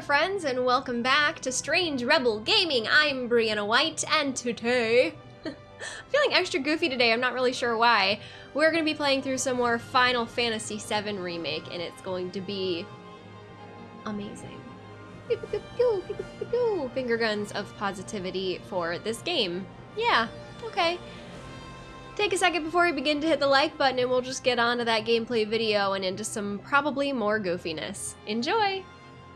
friends, and welcome back to Strange Rebel Gaming. I'm Brianna White, and today, I'm feeling extra goofy today, I'm not really sure why. We're going to be playing through some more Final Fantasy VII Remake, and it's going to be amazing. Finger guns of positivity for this game. Yeah, okay. Take a second before we begin to hit the like button and we'll just get on to that gameplay video and into some probably more goofiness. Enjoy!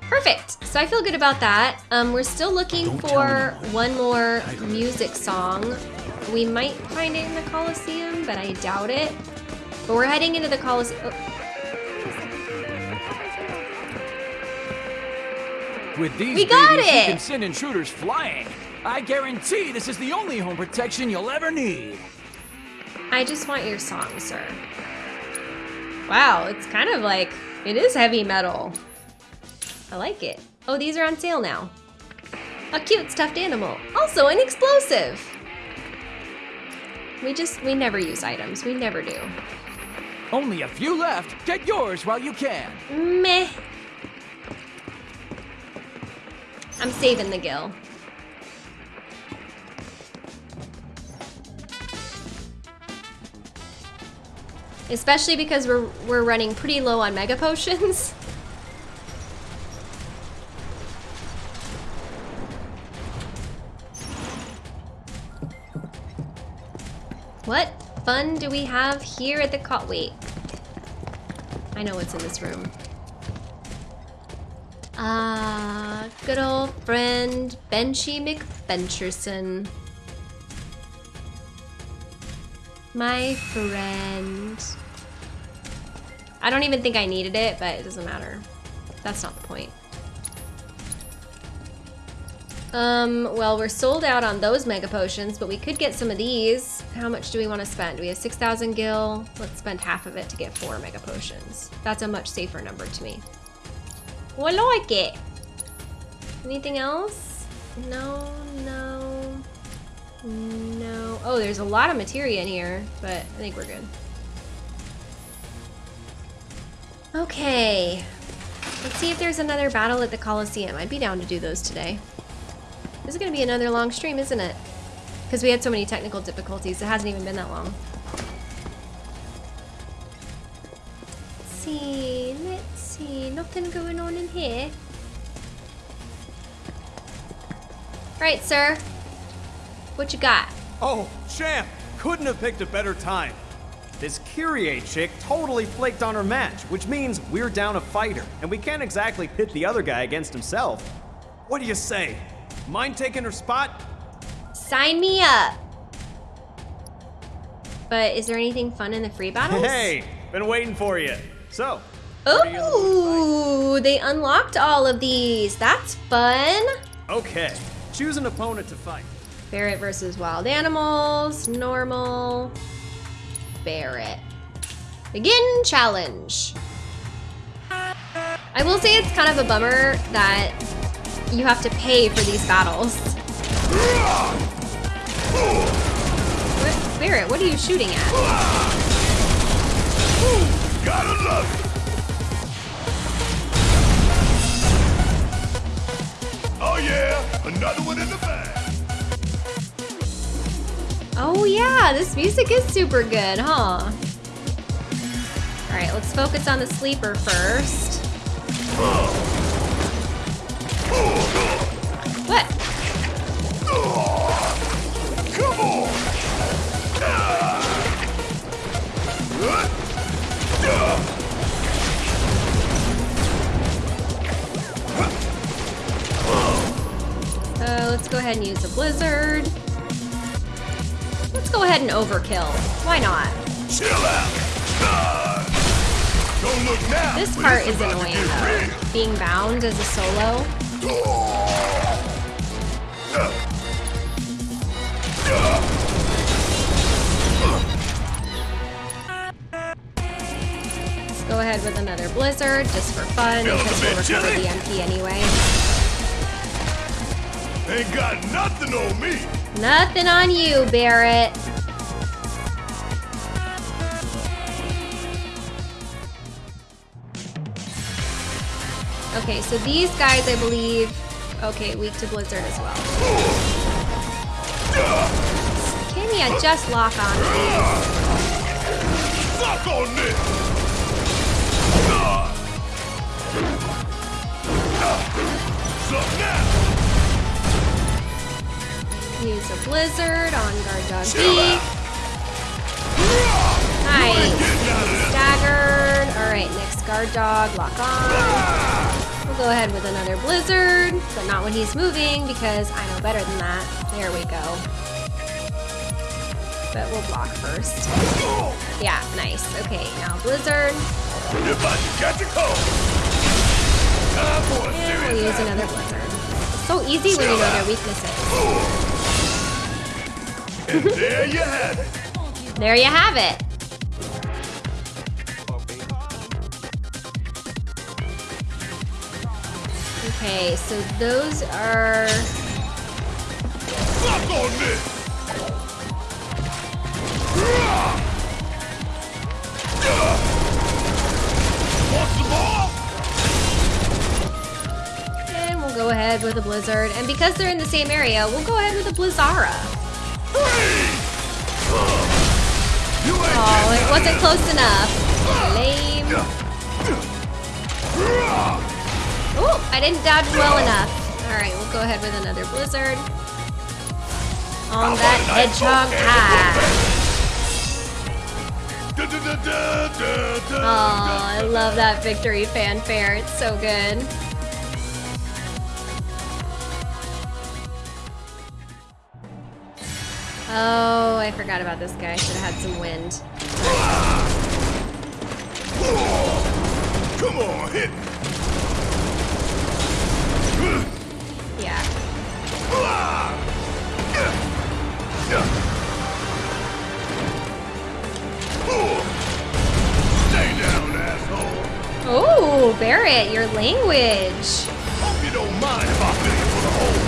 Perfect, so I feel good about that. Um, we're still looking Don't for one more music song. We might find it in the Coliseum, but I doubt it. But we're heading into the Coliseum. Oh. With these We got babies, it! you can send intruders flying. I guarantee this is the only home protection you'll ever need. I just want your song, sir. Wow, it's kind of like, it is heavy metal. I like it. Oh, these are on sale now. A cute stuffed animal. Also an explosive. We just, we never use items. We never do. Only a few left. Get yours while you can. Meh. I'm saving the gil. Especially because we're we're running pretty low on mega potions. What fun do we have here at the co- wait. I know what's in this room. Ah, good old friend Benchy McVentureson. My friend. I don't even think I needed it, but it doesn't matter. That's not the point. Um, well, we're sold out on those mega potions, but we could get some of these. How much do we want to spend? We have 6,000 gil. Let's spend half of it to get four mega potions. That's a much safer number to me. I like it. Anything else? No, no, no. Oh, there's a lot of materia in here, but I think we're good. Okay. Let's see if there's another battle at the Coliseum. I'd be down to do those today. This is gonna be another long stream, isn't it? Because we had so many technical difficulties. It hasn't even been that long. Let's see, let's see. Nothing going on in here. Right, sir. What you got? Oh, champ! Couldn't have picked a better time. This Kyrie chick totally flaked on her match, which means we're down a fighter, and we can't exactly pit the other guy against himself. What do you say? Mind taking her spot? Sign me up. But is there anything fun in the free battles? Hey, been waiting for you. So, what are you in the mood Ooh, they unlocked all of these. That's fun. okay, choose an opponent to fight. Barret versus wild animals, normal, Barret. Begin challenge. I will say it's kind of a bummer that you have to pay for these battles. What, Barret, what are you shooting at? Gotta love it. Oh yeah, another one in the bag. Oh yeah, this music is super good, huh? All right, let's focus on the sleeper first. What? Come on. Uh, let's go ahead and use a blizzard. Let's go ahead and overkill. Why not? Chill out. Don't look now. This part is annoying though. Being bound as a solo. Let's go ahead with another blizzard just for fun because we'll recover chilly. the MP anyway. Ain't got nothing on me. Nothing on you, Barret. Okay, so these guys, I believe, okay, weak to Blizzard as well. Can you just lock on, please? Suck on this! Use a Blizzard on Guard Dog Chill B. Nice. Staggered. Alright, next Guard Dog, lock on. Go ahead with another Blizzard, but not when he's moving because I know better than that. There we go. But we'll block first. Yeah, nice. Okay, now Blizzard. You're about catch a cold! Time And we'll use another Blizzard. So easy when you know their weaknesses. And there you have it! There you have it. Okay, so those are Suck on this! Want some more? And we'll go ahead with a Blizzard. And because they're in the same area, we'll go ahead with a Blizzara. Freeze! You ain't Oh, it wasn't close enough. Lame. Oh, I didn't dodge well enough. All right, we'll go ahead with another Blizzard. On that hedgehog high. Da, Oh, I love that victory fanfare. It's so good. Oh, I forgot about this guy. Should have had some wind. Come on, hit! Yeah. Stay down, asshole! Oh, Barret, your language. Hope you don't mind if I fill you for the hole.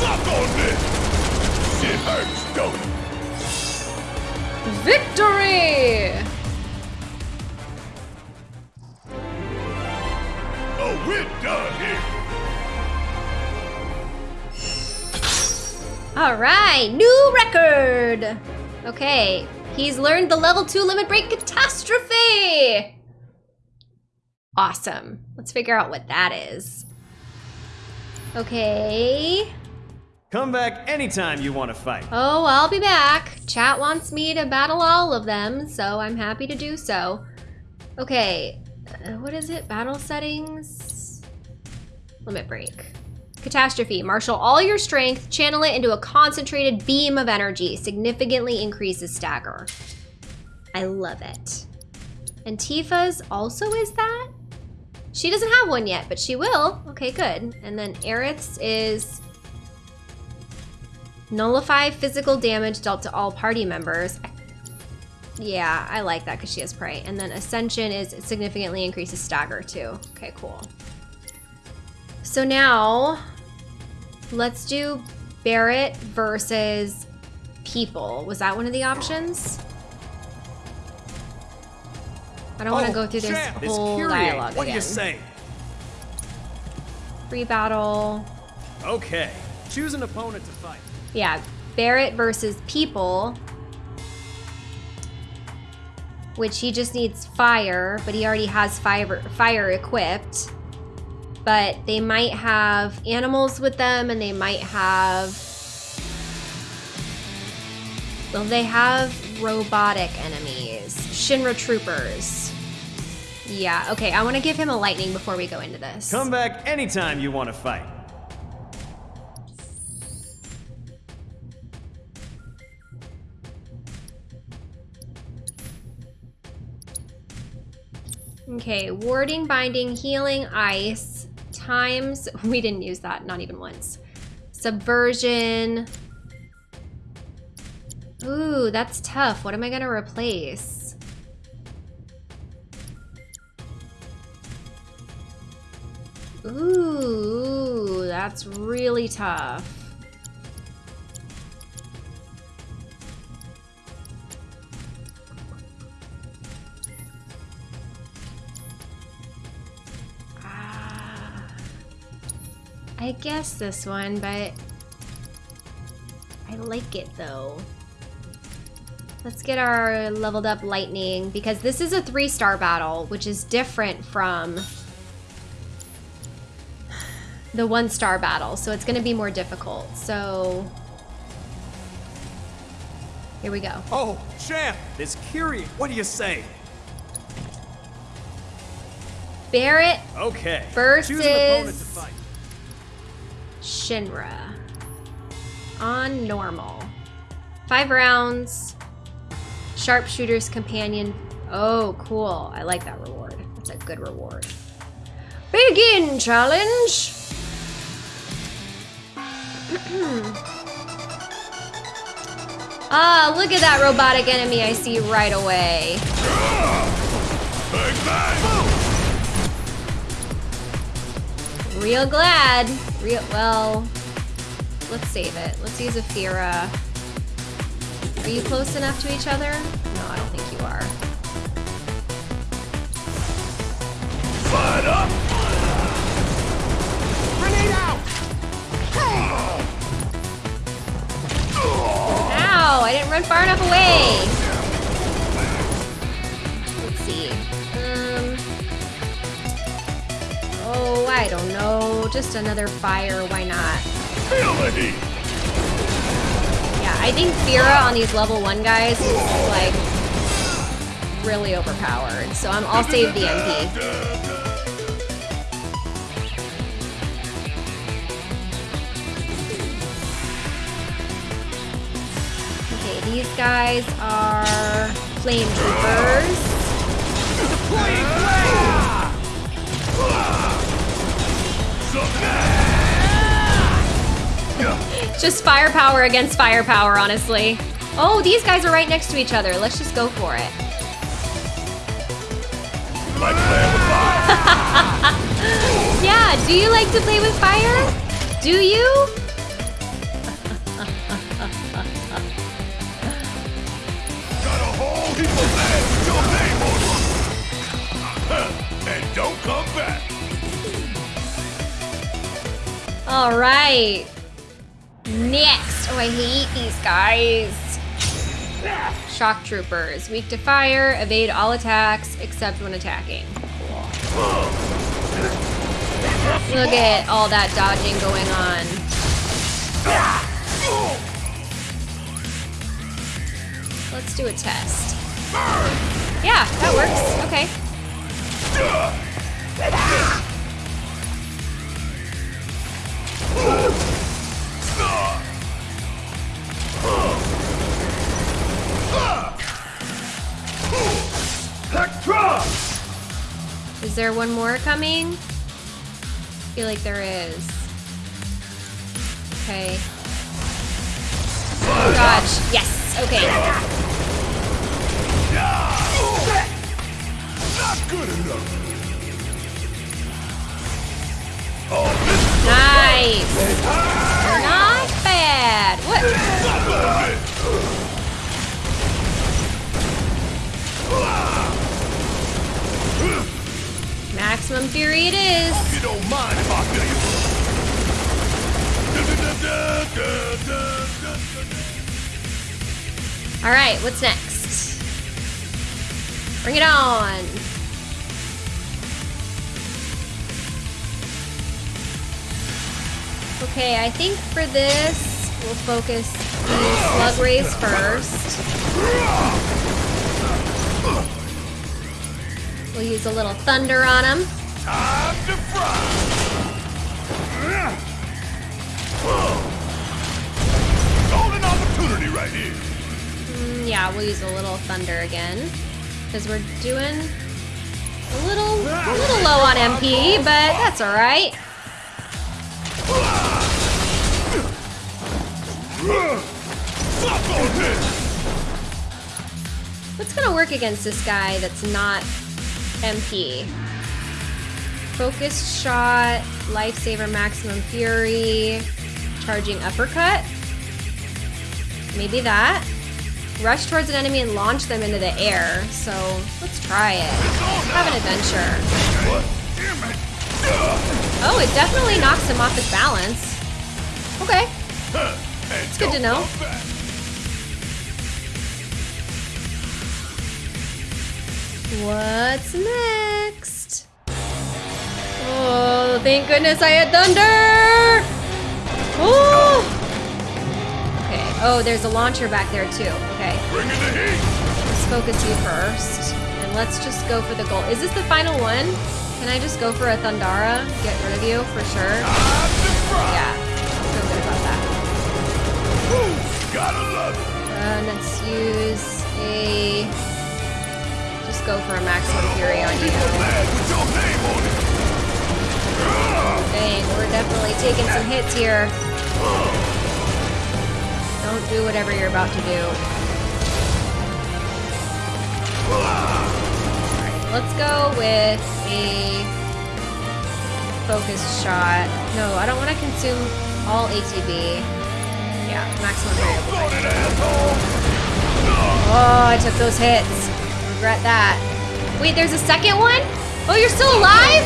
Suck on this! Shit hurts, don't it? Victory! We're done here. All right, new record. Okay, he's learned the level two limit break catastrophe. Awesome. Let's figure out what that is. Okay. Come back anytime you want to fight. Oh, I'll be back. Chat wants me to battle all of them, so I'm happy to do so. Okay, uh, what is it? Battle settings? Limit break. Catastrophe. Marshal all your strength, channel it into a concentrated beam of energy. Significantly increases stagger. I love it. And Tifa's also is that? She doesn't have one yet, but she will. Okay, good. And then Aerith's is Nullify physical damage dealt to all party members. Yeah, I like that because she has prey. And then Ascension is significantly increases stagger too. Okay, cool. So now, let's do Barret versus people. Was that one of the options? I don't want to Oh, go through this champ, whole dialogue What do again. you say? Free battle. Okay, choose an opponent to fight. Yeah, Barret versus people. Which he just needs fire, but he already has fire, fire equipped. But they might have animals with them and they might have. Well, they have robotic enemies. Shinra troopers. Yeah, okay, I want to give him a lightning before we go into this. Come back anytime you want to fight. Okay, warding, binding, healing, ice, times. We didn't use that, not even once. Subversion. Ooh, that's tough. What am I gonna replace? Ooh, that's really tough. I guess this one, but I like it though. Let's get our leveled up lightning because this is a three star battle, which is different from the one star battle. So it's going to be more difficult. So here we go. Oh, champ! This Kyrie, what do you say? Barret Okay. Versus- Shinra on normal. Five rounds. Sharpshooter's companion. Oh, cool. I like that reward. That's a good reward. Begin challenge. ah, look at that robotic enemy I see right away. Real glad. Real well. Let's save it. Let's use a Fira. Are you close enough to each other? No, I don't think you are. Fight up! Grenade out! Ow! I didn't run far enough away. Oh, I don't know. Just another fire. Why not? Feel the heat! Yeah, I think Fira on these level one guys is like really overpowered. So I'm, I'll save the MP. Okay, these guys are flame troopers. Just firepower against firepower, honestly. Oh, these guys are right next to each other. Let's just go for it. Like playing with fire! Yeah, do you like to play with fire? Do you? Got a whole heap of land your name! And don't come back! All right. Next. Oh, I hate these guys. Shock troopers. Weak to fire, evade all attacks except when attacking. Look at all that dodging going on. Let's do a test. Yeah, that works. Okay. Is there one more coming? I feel like there is. Okay. Oh gosh. Yes. Okay. Not good enough! Nice. Not bad. What? not a bit! Maximum fury it is. Hope you don't mind if I do you. All right, What's next? Bring it on. Okay, I think for this, we'll focus the slug rays first. We'll use a little thunder on them. Time to fry! Golden opportunity right here! Mm, yeah, we'll use a little thunder again. Because we're doing a little, a little low on MP, but that's alright. What's gonna work against this guy that's not MP? Focused shot, lifesaver maximum fury, charging uppercut. Maybe that. Rush towards an enemy and launch them into the air. So let's try it. Have an adventure. Oh, it definitely knocks him off his balance. Okay. It's good to know. What's next? Oh, thank goodness I had thunder! Oh! Okay. Oh, there's a launcher back there too. Okay. Bring in the heat. Let's focus you first. And let's just go for the goal. Is this the final one? Can I just go for a Thundara? Get rid of you for sure? Yeah. Uh, let's use a... Just go for a maximum fury on you. Dang, we're definitely taking some hits here. Don't do whatever you're about to do. Alright, let's go with a focus shot. No, I don't want to consume all ATB. Yeah, maximum. Oh, I took those hits. Regret that. Wait, there's a second one? Oh, you're still alive?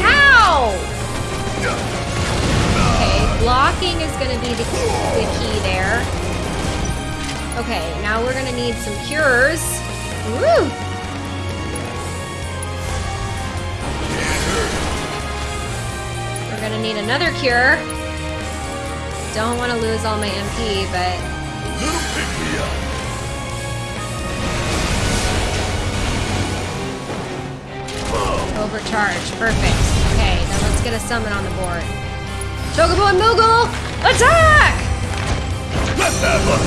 How? Okay, blocking is gonna be the, the key there. Okay, now we're gonna need some cures. Woo! We're gonna need another cure. Don't want to lose all my MP, but Little pick me up. Overcharge. Perfect. Okay, now let's get a summon on the board. Chocobo and Moogle! Attack! Let's have a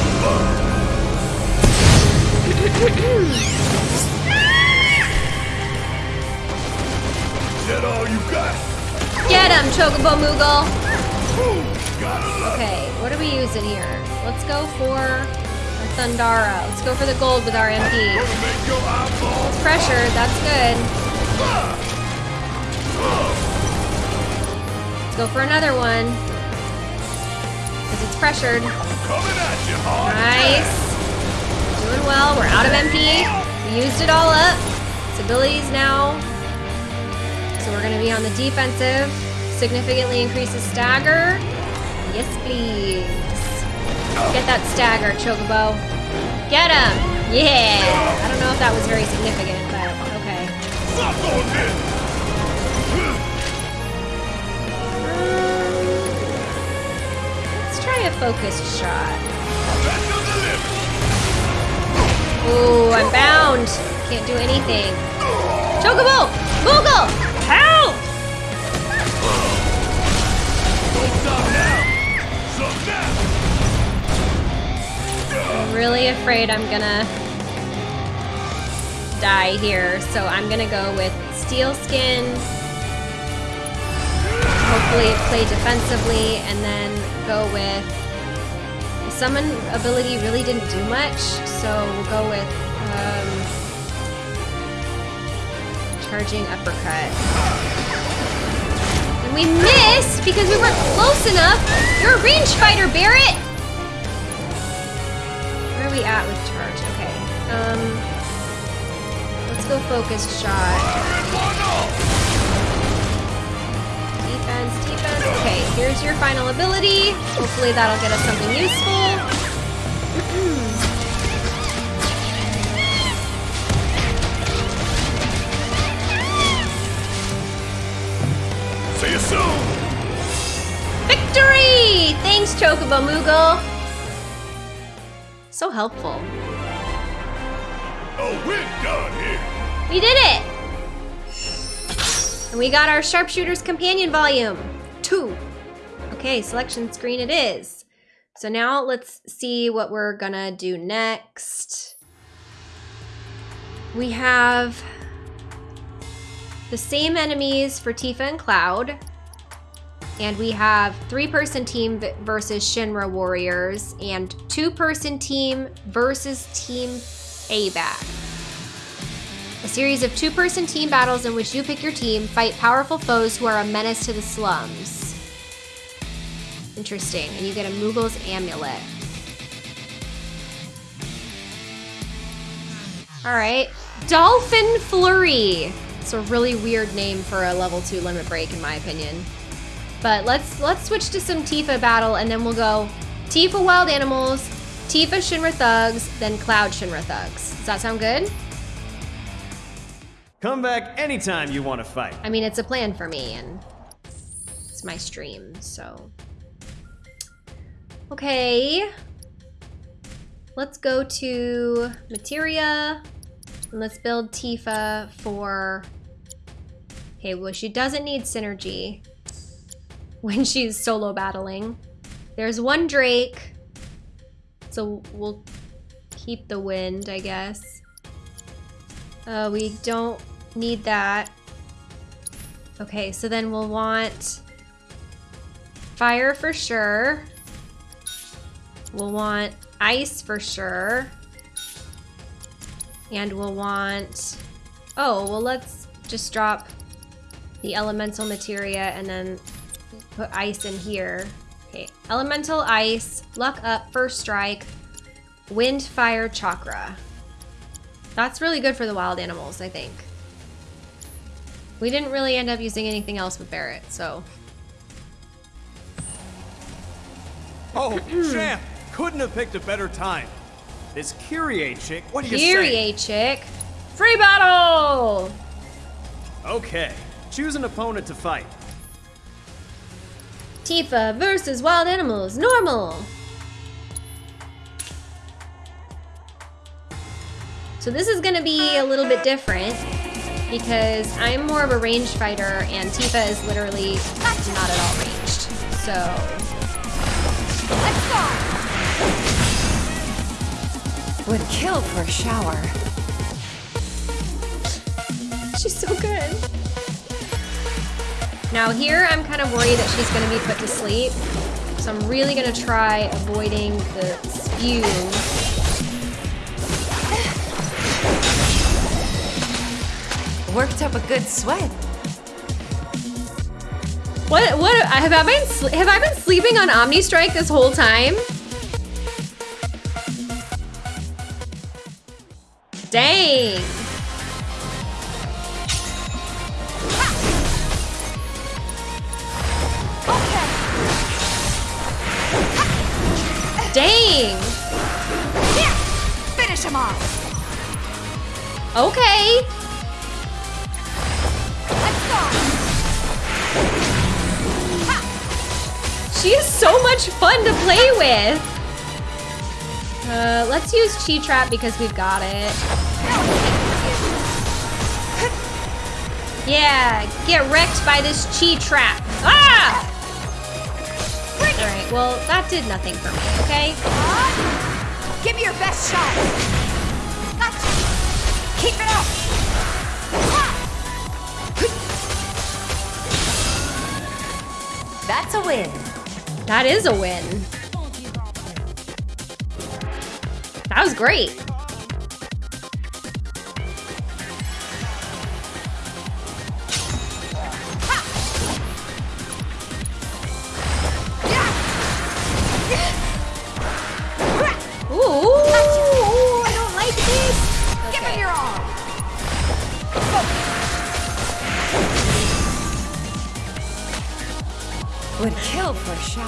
Is that all you got? Get him, Chocobo Moogle! Okay, what are we using here? Let's go for a Thundara. Let's go for the gold with our MP. Eyeballs Pressure, that's good. Let's go for another one. Because it's pressured. Nice. Doing well. We're out of MP. We used it all up. Its abilities now. So we're going to be on the defensive. Significantly increases stagger. Yes, please. Get that stagger, Chocobo. Get him. Yeah. I don't know if that was very significant, but okay. Let's try a focused shot. Ooh, I'm bound. Can't do anything. Chocobo! Moogle! Really afraid I'm gonna die here, so I'm gonna go with Steel Skin. Hopefully play defensively, and then go with summon ability really didn't do much, so we'll go with um, charging uppercut. And we missed because we weren't close enough. You're a range fighter, Barret. We at with charge? Okay. Um, let's go focus shot. Defense, defense. Okay, here's your final ability. Hopefully that'll get us something useful. See you soon. Victory! Thanks, Chocobo Moogle. So helpful. Oh, we're done here. We did it! And we got our Sharpshooter's Companion Volume. Two. Okay, selection screen it is. So now let's see what we're gonna do next. We have the same enemies for Tifa and Cloud. And we have three-person team versus Shinra Warriors and two-person team versus Team ABAC. A series of two person team battles in which you pick your team, fight powerful foes who are a menace to the slums. Interesting. And you get a Moogle's amulet. Alright. Dolphin Flurry. It's a really weird name for a level two limit break, in my opinion. But let's let's switch to some Tifa battle, and then we'll go Tifa Wild Animals, Tifa Shinra Thugs, then Cloud Shinra Thugs. Does that sound good? Come back anytime you want to fight. I mean, it's a plan for me, and it's my stream, so. Okay. Let's go to Materia, and let's build Tifa for... Okay, well, she doesn't need synergy when she's solo battling. There's one Drake, so we'll keep the wind, I guess. Uh, we don't need that. Okay, so then we'll want fire for sure. We'll want ice for sure. And we'll want... Oh, well let's just drop the elemental materia and then put ice in here. Okay, elemental ice, luck up, first strike, wind, fire, chakra. That's really good for the wild animals, I think. We didn't really end up using anything else with Barret, so... Oh, champ! Couldn't have picked a better time. This Kyrie chick, what do you say? Kyrie chick! Free battle! Okay, choose an opponent to fight. Tifa versus wild animals, normal! So this is gonna be a little bit different because I'm more of a ranged fighter and Tifa is literally not at all ranged. So... Let's go! Would kill for a shower. She's so good. Now here, I'm kind of worried that she's gonna be put to sleep. So I'm really gonna try avoiding the spew. Worked up a good sweat. What, what, have I been, have I been sleeping on Omni Strike this whole time? Dang. Here! Finish him off! Okay. Let's go! She is so much fun to play with. Uh, let's use Chi Trap because we've got it. Yeah, get wrecked by this Chi Trap. Ah! Alright, well, that did nothing for me, okay? Give me your best shot! Gotcha! Keep it up! That's a win. That is a win. That was great.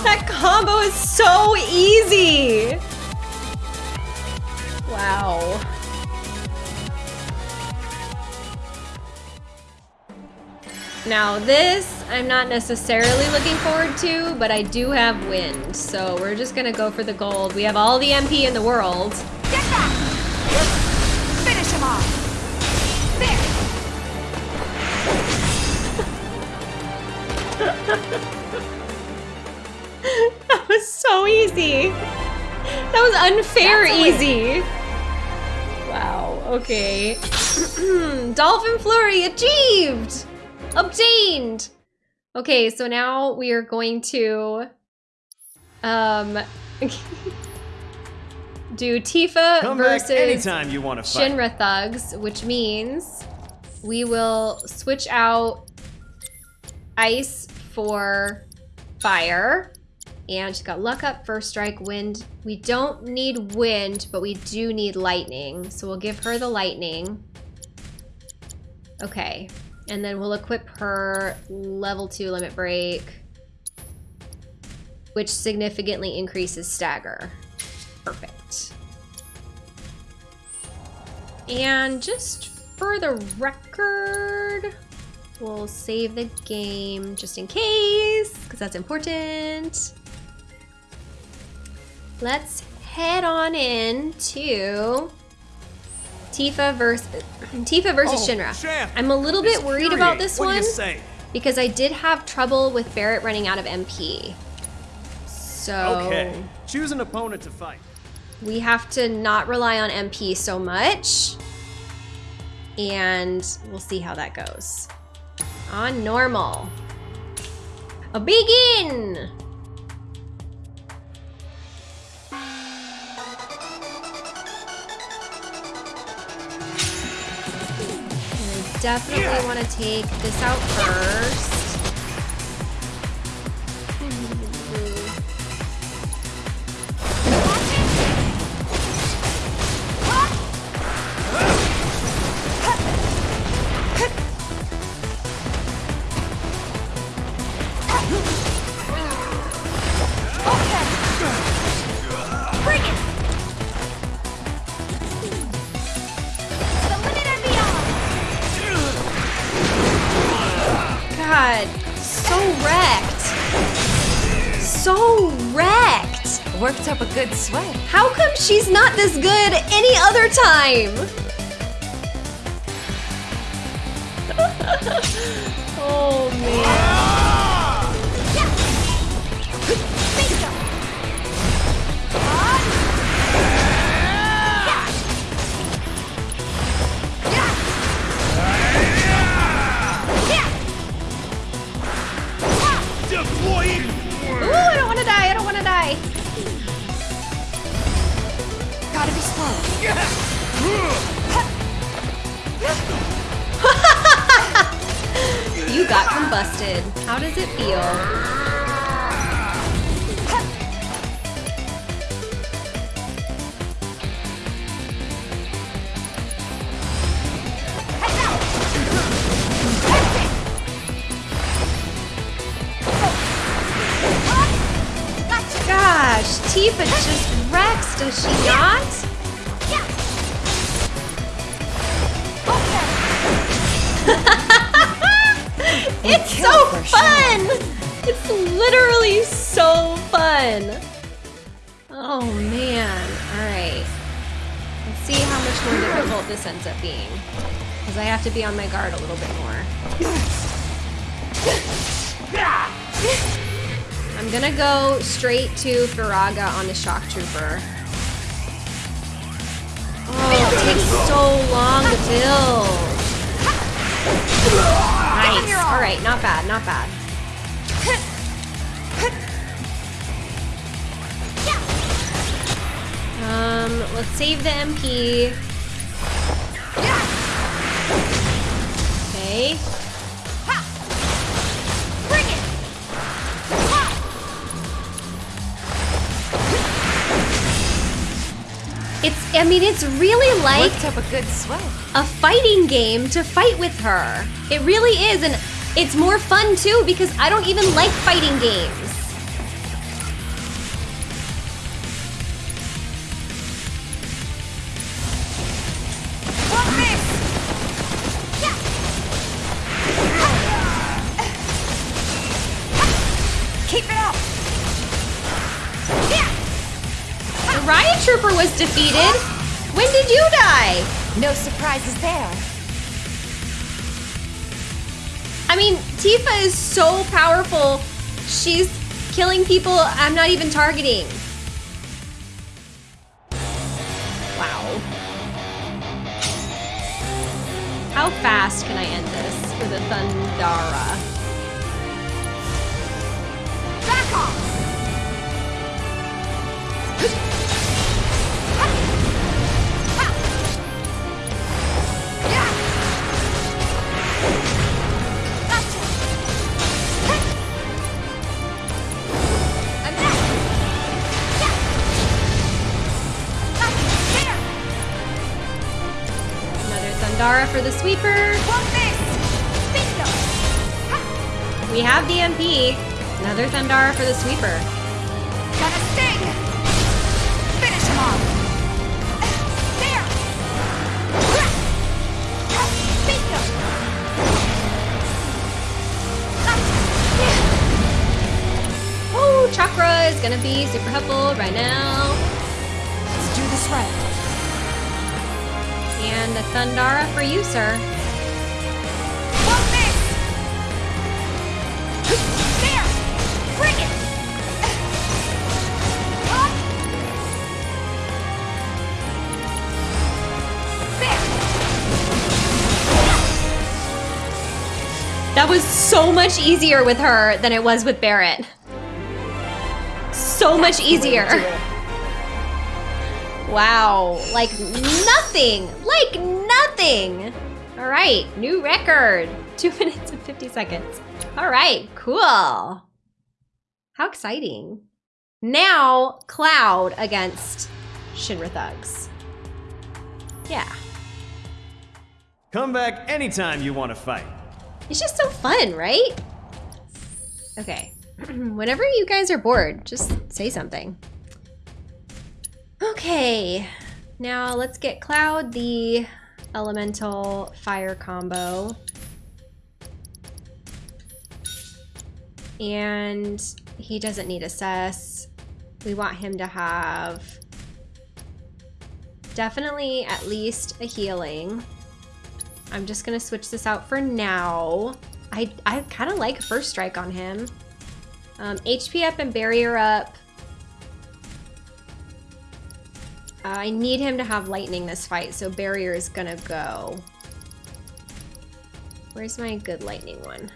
That combo is so easy. Wow. Now this, I'm not necessarily looking forward to, but I do have wind, so we're just gonna go for the gold. We have all the MP in the world. Easy. That was unfair That's a win. easy. Wow, okay. Dolphin Flurry achieved! Obtained! Okay, so now we are going to um do Tifa Come versus back anytime you want to fight. Shinra Thugs, which means we will switch out ice for fire. And she's got luck up, first strike, wind. We don't need wind, but we do need lightning. So we'll give her the lightning. Okay. And then we'll equip her level 2 limit break, which significantly increases stagger. Perfect. And just for the record, we'll save the game just in case, because that's important. Let's head on in to Tifa versus Tifa versus Oh, Shinra. champ! I'm a little bit worried about this what one because I did have trouble with Barret running out of MP. So Okay, choose an opponent to fight. we have to not rely on MP so much. And we'll see how that goes. On normal. A begin! Definitely want to take this out first. Worked up a good sweat. How come she's not this good any other time? oh man. To Firaga on the Shock Trooper. Oh, it takes so long to build. Nice. Alright, not bad, not bad. Um, let's save the MP. Okay. I mean, it's really like a good sweat. a fighting game to fight with her. It really is, and it's more fun too because I don't even like fighting games. Was defeated. When did you die? No surprises there. I mean, Tifa is so powerful. She's killing people I'm not even targeting. Wow. How fast can I end this with a Thundara? For the sweeper. We have DMP. Another Thundara for the sweeper. Gonna sting! Finish him off! Chakra is gonna be super helpful right now. The Thundara for you, sir. Want this! There! Bring it! Up! There! That was so much easier with her than it was with Barret. So much easier. Wow, like nothing, like nothing. All right, new record. Two minutes and 50 seconds. All right, cool. How exciting. Now, Cloud against Shinra Thugs. Yeah, Come back anytime you want to fight. it's just so fun, right? Okay, whenever you guys are bored, just say something. Okay, now let's get Cloud the elemental fire combo. And he doesn't need a assess. We want him to have definitely at least a healing. I'm just gonna switch this out for now. I, I kind of like first strike on him. Um, HP up and barrier up. Uh, I need him to have lightning this fight, so barrier is gonna go. Where's my good lightning one?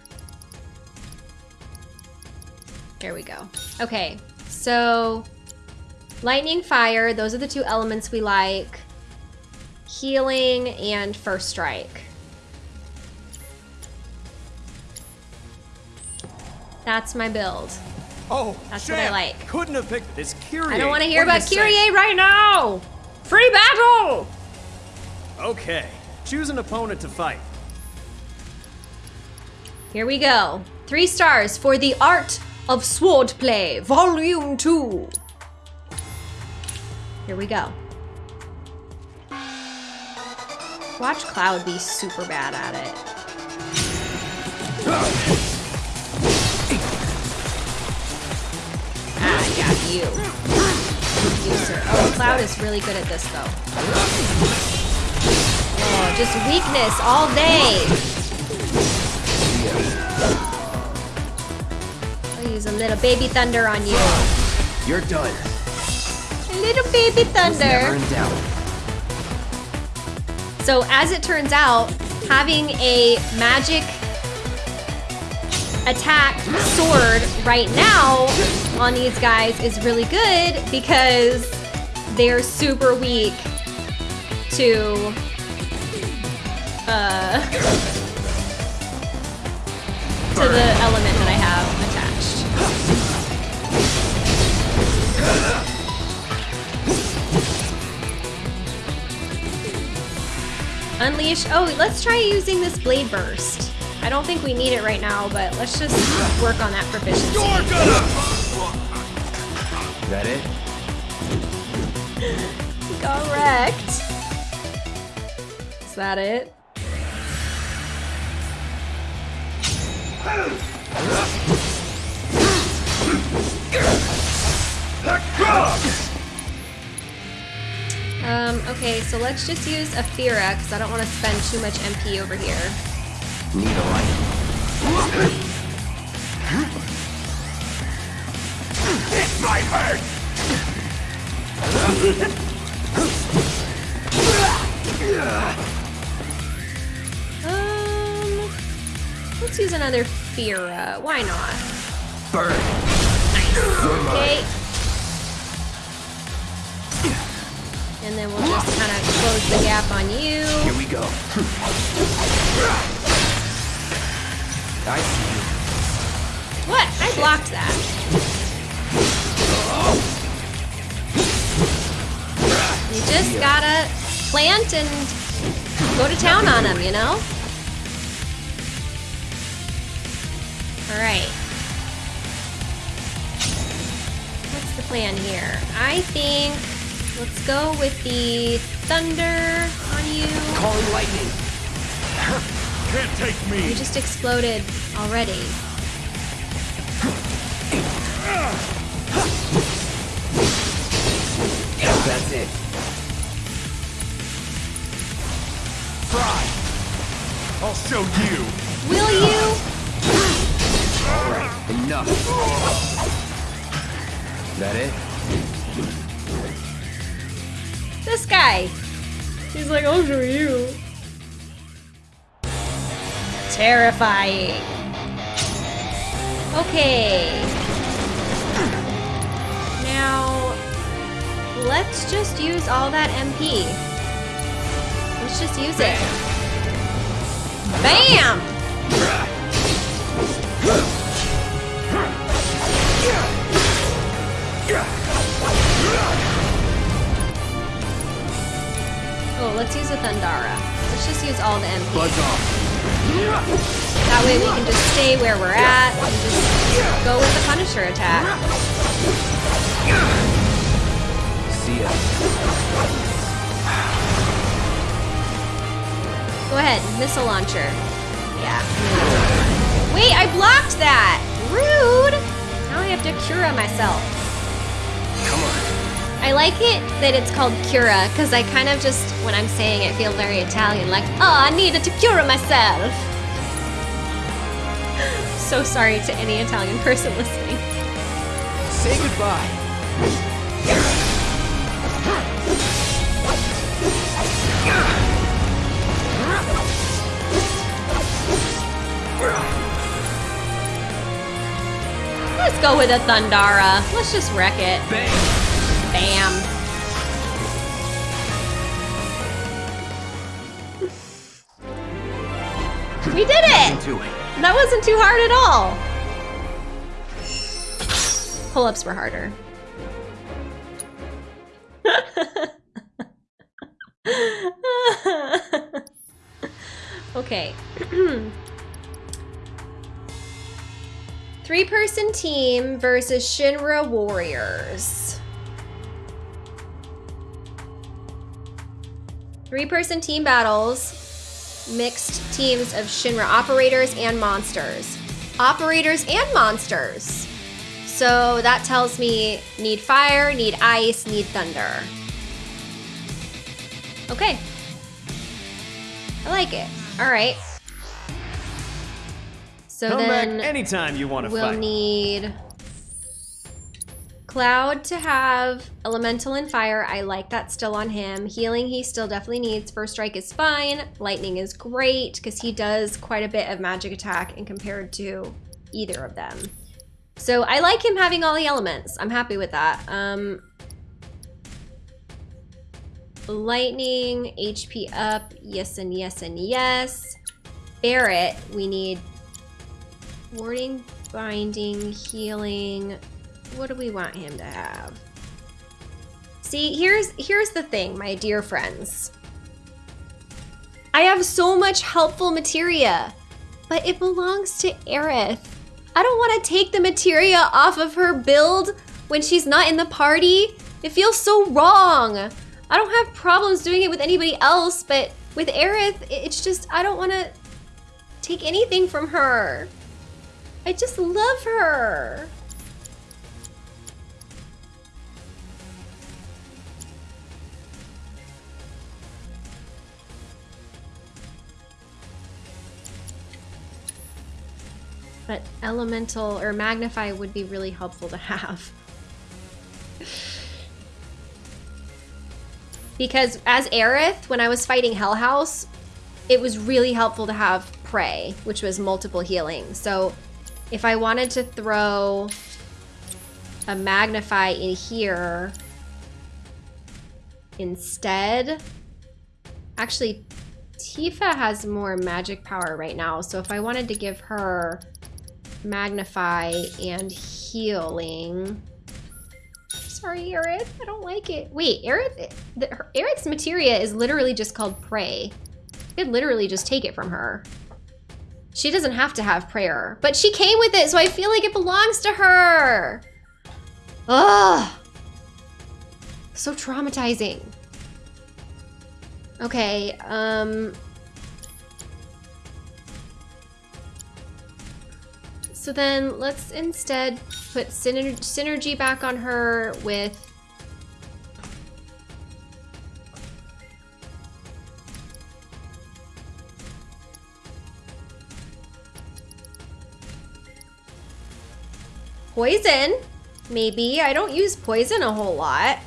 There we go. Okay, so lightning, fire, those are the two elements we like. Healing and first strike. That's my build. Oh, That's what I like. Couldn't have picked this Kyrie. I don't want to hear about say? Kyrie right now! Free battle! Okay, choose an opponent to fight. Here we go. Three stars for the art of swordplay, volume two. Here we go. Watch Cloud be super bad at it. You. You, sir. Oh, Cloud is really good at this, though. Oh, just weakness all day. I'll use a little baby thunder on you. You're done. A little baby Never thunder. in doubt. So as it turns out, having a magic attack sword right now on these guys is really good because they're super weak to uh to the element that I have attached. Unleash. Oh, let's try using this blade burst. I don't think we need it right now, but let's just work on that proficiency. You're. That it? Got wrecked. Is that it? Um, okay, so let's just use a Fira, because I don't want to spend too much MP over here. Need a light. Might. Um, let's use another Fira. Why not? Burn. Okay. And then we'll just kind of close the gap on you. Here we go. I see you. What? I blocked that. You just gotta plant and go to town on them, you know? Alright. What's the plan here? I think let's go with the thunder on you. Calling lightning. Can't take me. You just exploded already. That's it. Fry. I'll show you. Will you? All right, enough. That it? This guy. He's like, I'll show you. Terrifying. Okay. Now, let's just use all that MP. Let's just use it. Bam! Oh, let's use a Thundara. Let's just use all the MP. Buzz off. That way we can just stay where we're at and just go with the Punisher attack. See ya. Go ahead, missile launcher. Yeah. Wait, I blocked that! Rude! Now I have to cure myself. Come on. I like it that it's called Cura, because I kind of just, when I'm saying it, feel very Italian, like, oh, I needed to Cura myself. so sorry to any Italian person listening. Say goodbye. Let's go with a Thundara. Let's just wreck it. Bang. Bam. We did it! That wasn't too hard at all. Pull-ups were harder. okay. Three-person team versus Shinra Warriors. Three-person team battles mixed teams of Shinra operators and monsters. Operators and monsters. So that tells me need fire, need ice, need thunder. Okay. I like it. All right. So Come then back anytime you want to we'll fight. need Cloud to have Elemental and Fire. I like that still on him. Healing he still definitely needs. First Strike is fine. Lightning is great because he does quite a bit of magic attack in compared to either of them. So I like him having all the elements. I'm happy with that. Um, lightning, HP up, yes and yes and yes. Barret, we need warding, binding, healing. What do we want him to have? See, here's here's the thing, my dear friends. I have so much helpful materia, but it belongs to Aerith. I don't want to take the materia off of her build when she's not in the party. It feels so wrong. I don't have problems doing it with anybody else, but with Aerith, it's just, I don't want to take anything from her. I just love her. But elemental or magnify would be really helpful to have. because as Aerith, when I was fighting Hell House, it was really helpful to have Prayer, which was multiple healing. So if I wanted to throw a Magnify in here instead, actually Tifa has more magic power right now. So if I wanted to give her Magnify and healing. Sorry, Aerith. I don't like it. Wait, Aerith, the, her, Aerith's materia is literally just called Prayer. I could literally just take it from her. She doesn't have to have prayer, but she came with it, so I feel like it belongs to her. Ugh. So traumatizing. Okay, um... So then let's instead put syner synergy back on her with Poison? Maybe. I don't use poison a whole lot.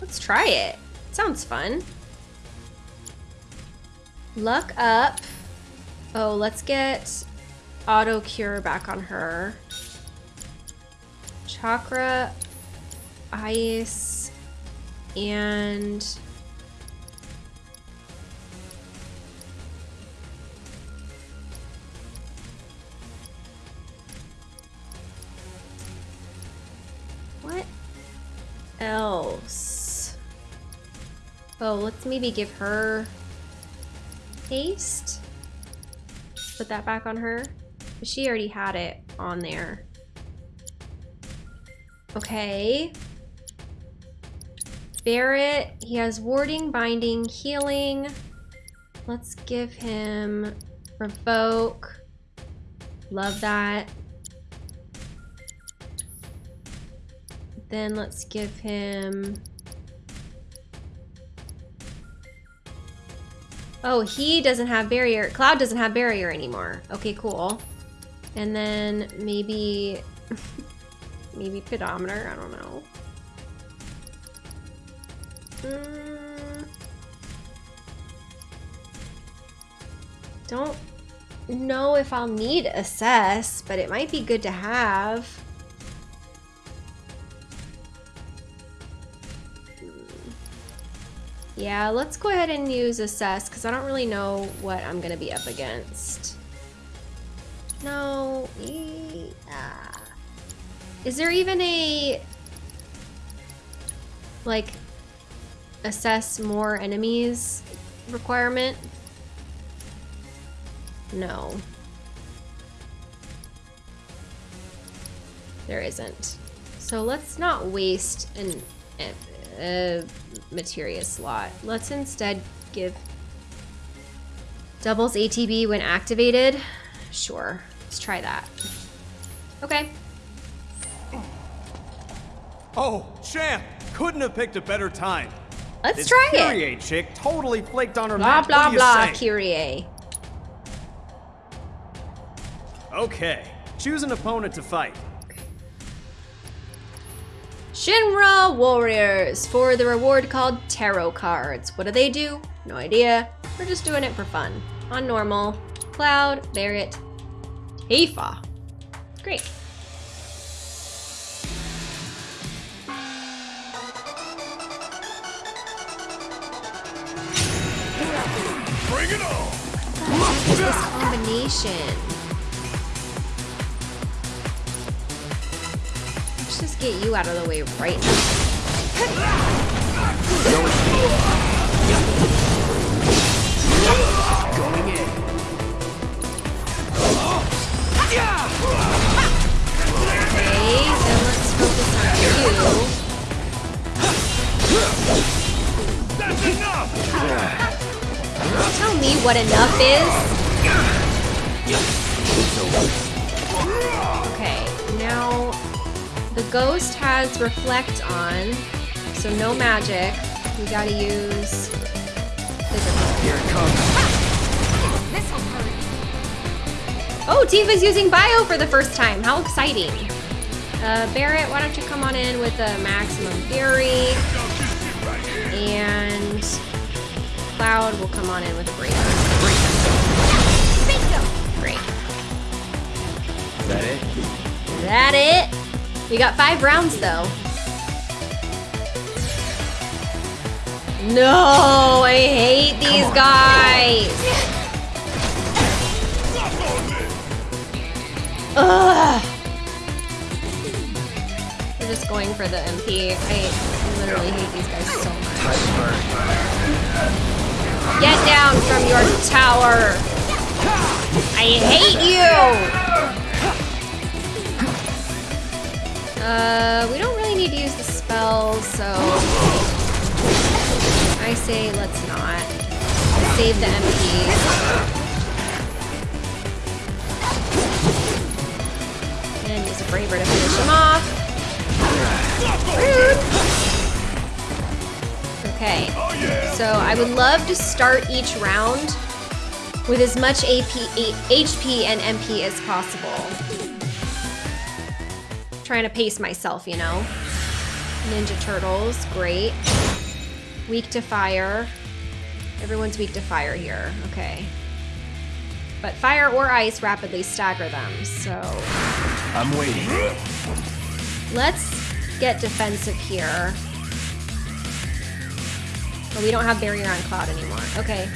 Let's try it. Sounds fun. Luck up. Oh, let's get auto cure back on her. Chakra, ice, and what else? Oh, let's maybe give her haste. Put that back on her. She already had it on there. Okay. Barret, he has warding, binding, healing. Let's give him revoke. Love that. Then let's give him... Oh, he doesn't have barrier. Cloud doesn't have barrier anymore. Okay, cool. And then maybe... maybe pedometer, I don't know. Mm. Don't know if I'll need assess, but it might be good to have. Yeah, let's go ahead and use assess because I don't really know what I'm gonna be up against. No, yeah. Uh, is there even a like assess more enemies requirement? No. There isn't. So let's not waste an a materia slot. Let's instead give doubles ATB when activated. Sure, let's try that. Okay. Oh, champ! Couldn't have picked a better time. Let's This try it. Kyrie chick totally flaked on her Blah match. blah what do you blah, say? Kyrie. Okay, choose an opponent to fight. Shinra Warriors for the reward called Tarot Cards. What do they do? No idea. We're just doing it for fun. On normal. Cloud, Barret, Tifa. Great. Bring it on! What is this combination? Let's just get you out of the way right now. Going in. Okay, then let's focus on you. That's enough! Tell me what enough is. Okay, now the ghost has reflect on, so no magic. We gotta use physical. Here it comes. Oh, Tifa's using bio for the first time. How exciting. Uh, Barret, why don't you come on in with a maximum fury? And Cloud will come on in with a breaker. Bingo! Great. Is that it? That it? We got five rounds though. No, I hate these guys. Ugh. We're just going for the MP. I literally hate these guys so much. Get down from your tower. I hate you! Uh, we don't really need to use the spells, so I say let's not. Save the MP. Braver to finish him off. Rude! Okay, so I would love to start each round with as much AP, HP and MP as possible. Trying to pace myself, you know. Ninja Turtles, great. Weak to fire. Everyone's weak to fire here, okay. But fire or ice rapidly stagger them, so I'm waiting. let's get defensive here. But we don't have barrier on Cloud anymore. Okay,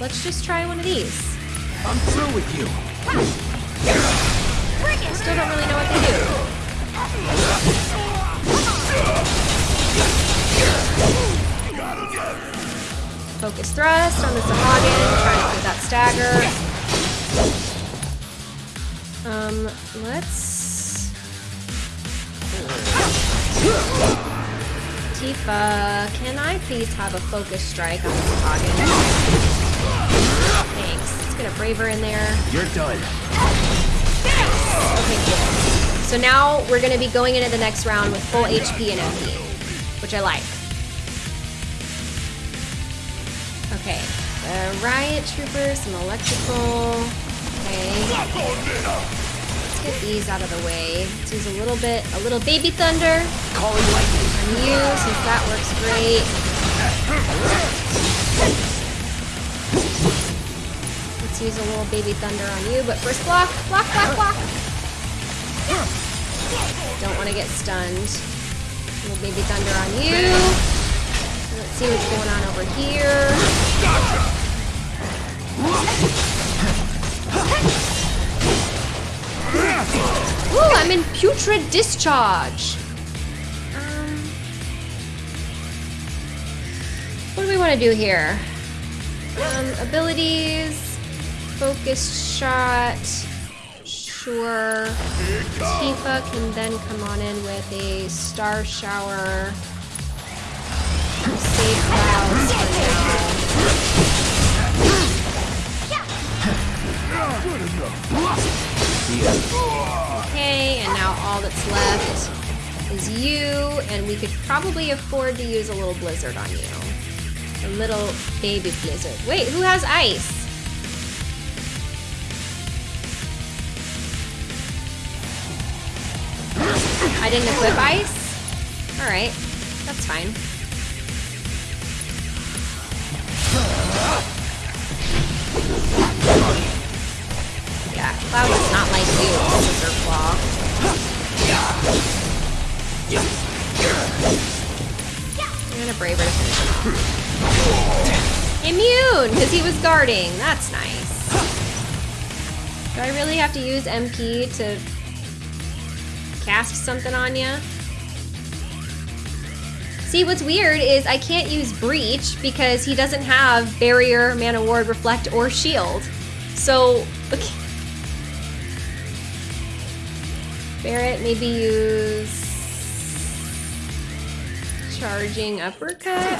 let's just try one of these. I'm through with you. Still don't really know what they do. Focus thrust on the Sahagin, trying to get that stagger. Um, let's. Tifa, can I please have a focus strike on the Sahagin? Thanks. Let's get a Braver in there. You're done. Okay, cool. So now we're gonna be going into the next round with full HP and MP, which I like. Okay, the riot troopers, some electrical. Okay, let's get these out of the way. Let's use a little bit, a little baby thunder Calling lightning. on you since that works great. Let's use a little baby thunder on you, but first block, block, block, block. Don't want to get stunned. Little baby thunder on you. Let's see what's going on over here. Ooh, I'm in putrid discharge. Um, what do we want to do here? Um, abilities, focus shot. Sure. Tifa can then come on in with a star shower. Save clouds Okay, and now all that's left is you, and we could probably afford to use a little blizzard on you. A little baby blizzard. Wait, who has ice? I didn't equip ice? Alright, that's fine. Yeah, Cloud is not like you, Scissor Claw. I'm gonna Braver to finish him off. Immune, because he was guarding. That's nice. Do I really have to use MP to cast something on you? See, what's weird is I can't use Breach because he doesn't have Barrier, Mana Ward, Reflect, or Shield. So, okay. Barret, maybe use charging uppercut.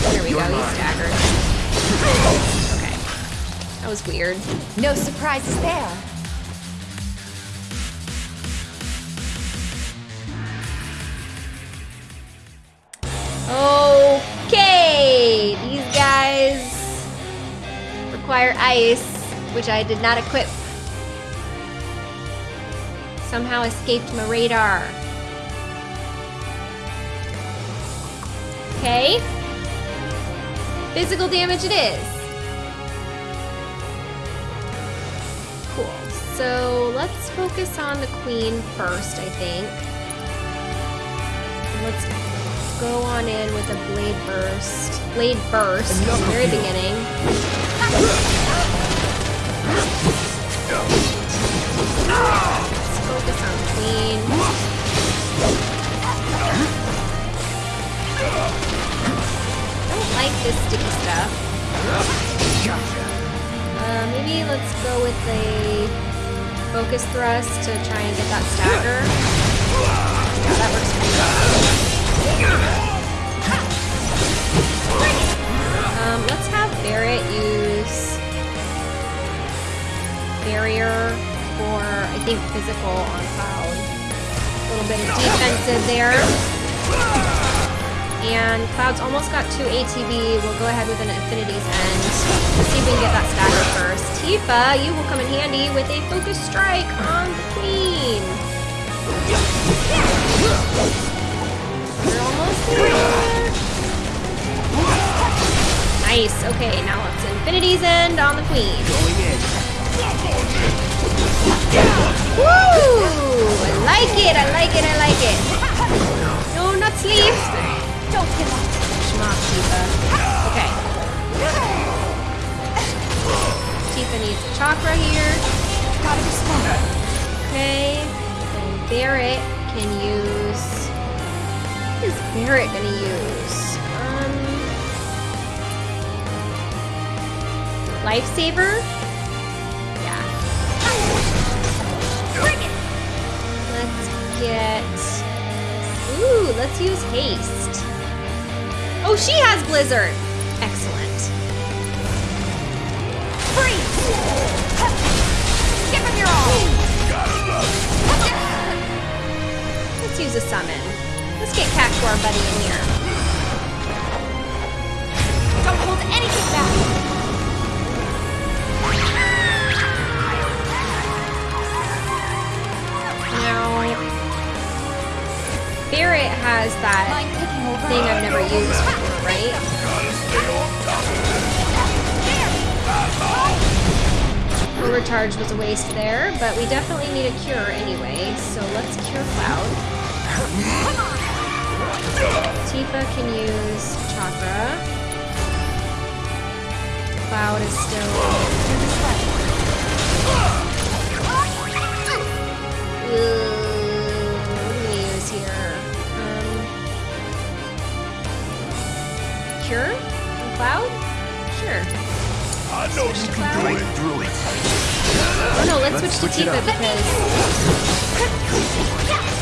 There we go. He's staggered. Okay, that was weird. No surprises there. Okay, these guys require ice, which I did not equip. Somehow escaped my radar. Okay. Physical damage it is. Cool. So let's focus on the queen first, I think. Let's go on in with a blade burst. Blade burst at the very beginning. Let's focus on queen. Don't like this sticky stuff. maybe let's go with a focus thrust to try and get that stagger. Yeah, that works. Um, let's have Barret use barrier for, I think, physical on Cloud. A little bit of defensive there. And Cloud's almost got two ATB. We'll go ahead with an Infinity's End. Let's see if we can get that stagger first. Tifa, you will come in handy with a Focus Strike on the Queen. We're almost there. Nice. Okay, now it's Infinity's End on the Queen. Going in. Woo! I like it, I like it, I like it. No, not sleep. Don't give up. Schmuck, Tifa. Okay. Tifa needs a chakra here. Gotta be smart. Okay. Then Barret can use. What is Barret gonna use? Um. Lifesaver? Let's get. Ooh, let's use haste. Oh, she has blizzard. Excellent. Freeze. Give him your all. Let's use a summon. Let's get Cactuar Buddy in here. Don't hold anything back. Barret has that Mind taking over? thing I've never used before, right? Gotta stay on top. Overcharge was a waste there, but we definitely need a cure anyway, so let's cure Cloud. Tifa can use Chakra. Cloud is still... Ooh, cure? On Cloud? Sure. I know you can do it. through it. Oh no, let's, Let's switch, switch to it Tifa because...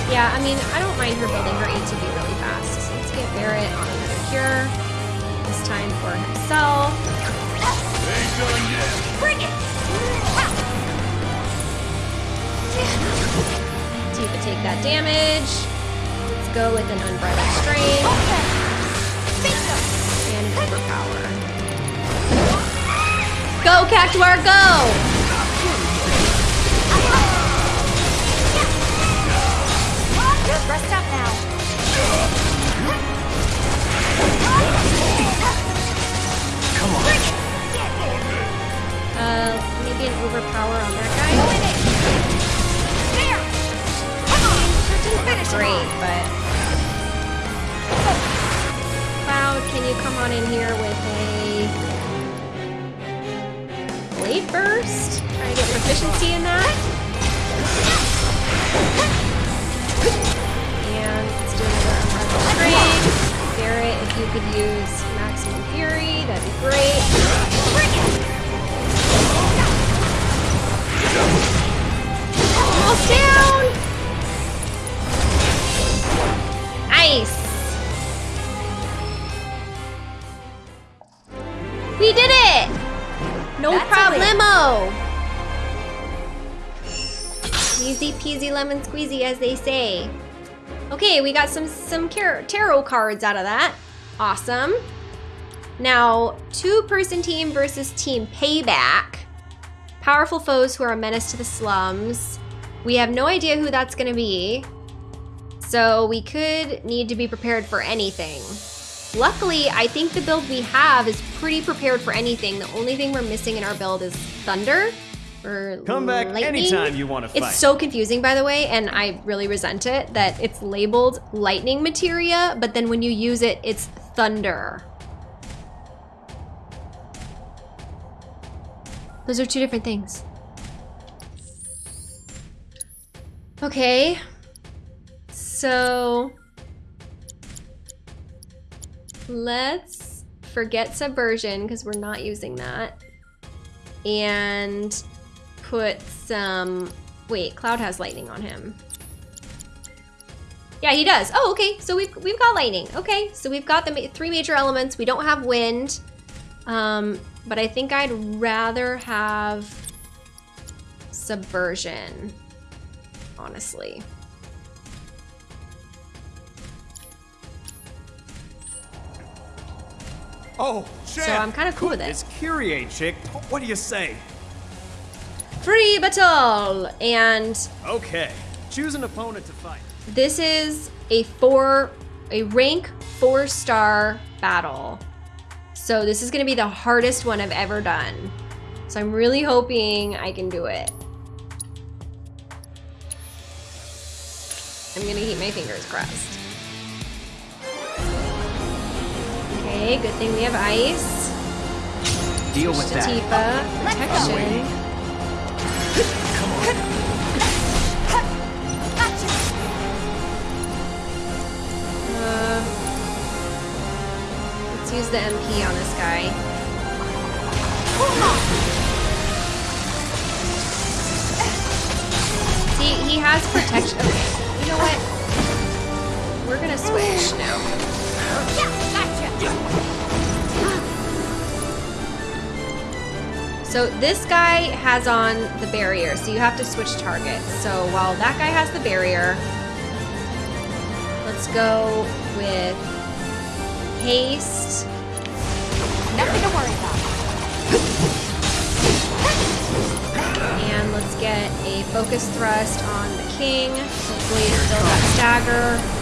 Yeah, I mean, I don't mind her building her ATB really fast. So let's get Barret on another cure. This time for himself. Ain't done yet. Bring it. Tifa take that damage. Let's go with an Unbridled Strength Okay. Bingo. Overpower. Go, Cactuar, go! Rest up now. Come on. Uh, maybe an Overpower on that guy. Go in it. There. Come on. Not Finish him great, but... Can you come on in here with a... Blade Burst? Try to get proficiency in that. And let's do another Unbridled Strength. Barret, if you could use Maximum Fury, that'd be great. Almost down! Nice! We did it! No That's problemo! Easy peasy lemon squeezy, as they say. Okay, we got some some tarot cards out of that. Awesome. Now, two-person team versus team payback. Powerful foes who are a menace to the slums. We have no idea who that's going to be. So we could need to be prepared for anything. Luckily, I think the build we have is pretty prepared for anything. The only thing we're missing in our build is thunder or Come back lightning. anytime you want to fight. It's so confusing, by the way, and I really resent it that it's labeled lightning materia, but then when you use it, it's thunder. Those are two different things. Okay. So let's forget subversion because we're not using that. and put some. Wait, Cloud has lightning on him. Yeah, he does. Oh, okay. So we've we've got lightning. Okay, so we've got the ma three major elements. We don't have wind, um, but I think I'd rather have subversion. Honestly. Oh, champ! So I'm kinda cool with it. This Kyrie chick, what do you say? Free battle! And Okay, choose an opponent to fight. this is a four, a rank four star battle. So this is gonna be the hardest one I've ever done. So I'm really hoping I can do it. I'm gonna keep my fingers crossed. Okay, good thing we have ice. Deal with To that. Tifa, protection. Uh, let's use the MP on this guy. See, he has protection. Okay, you know what? We're gonna switch now. So this guy has on the barrier, so you have to switch targets. So while that guy has the barrier, let's go with haste. Nothing to worry about. And let's get a focus thrust on the king. Hopefully it's still got stagger.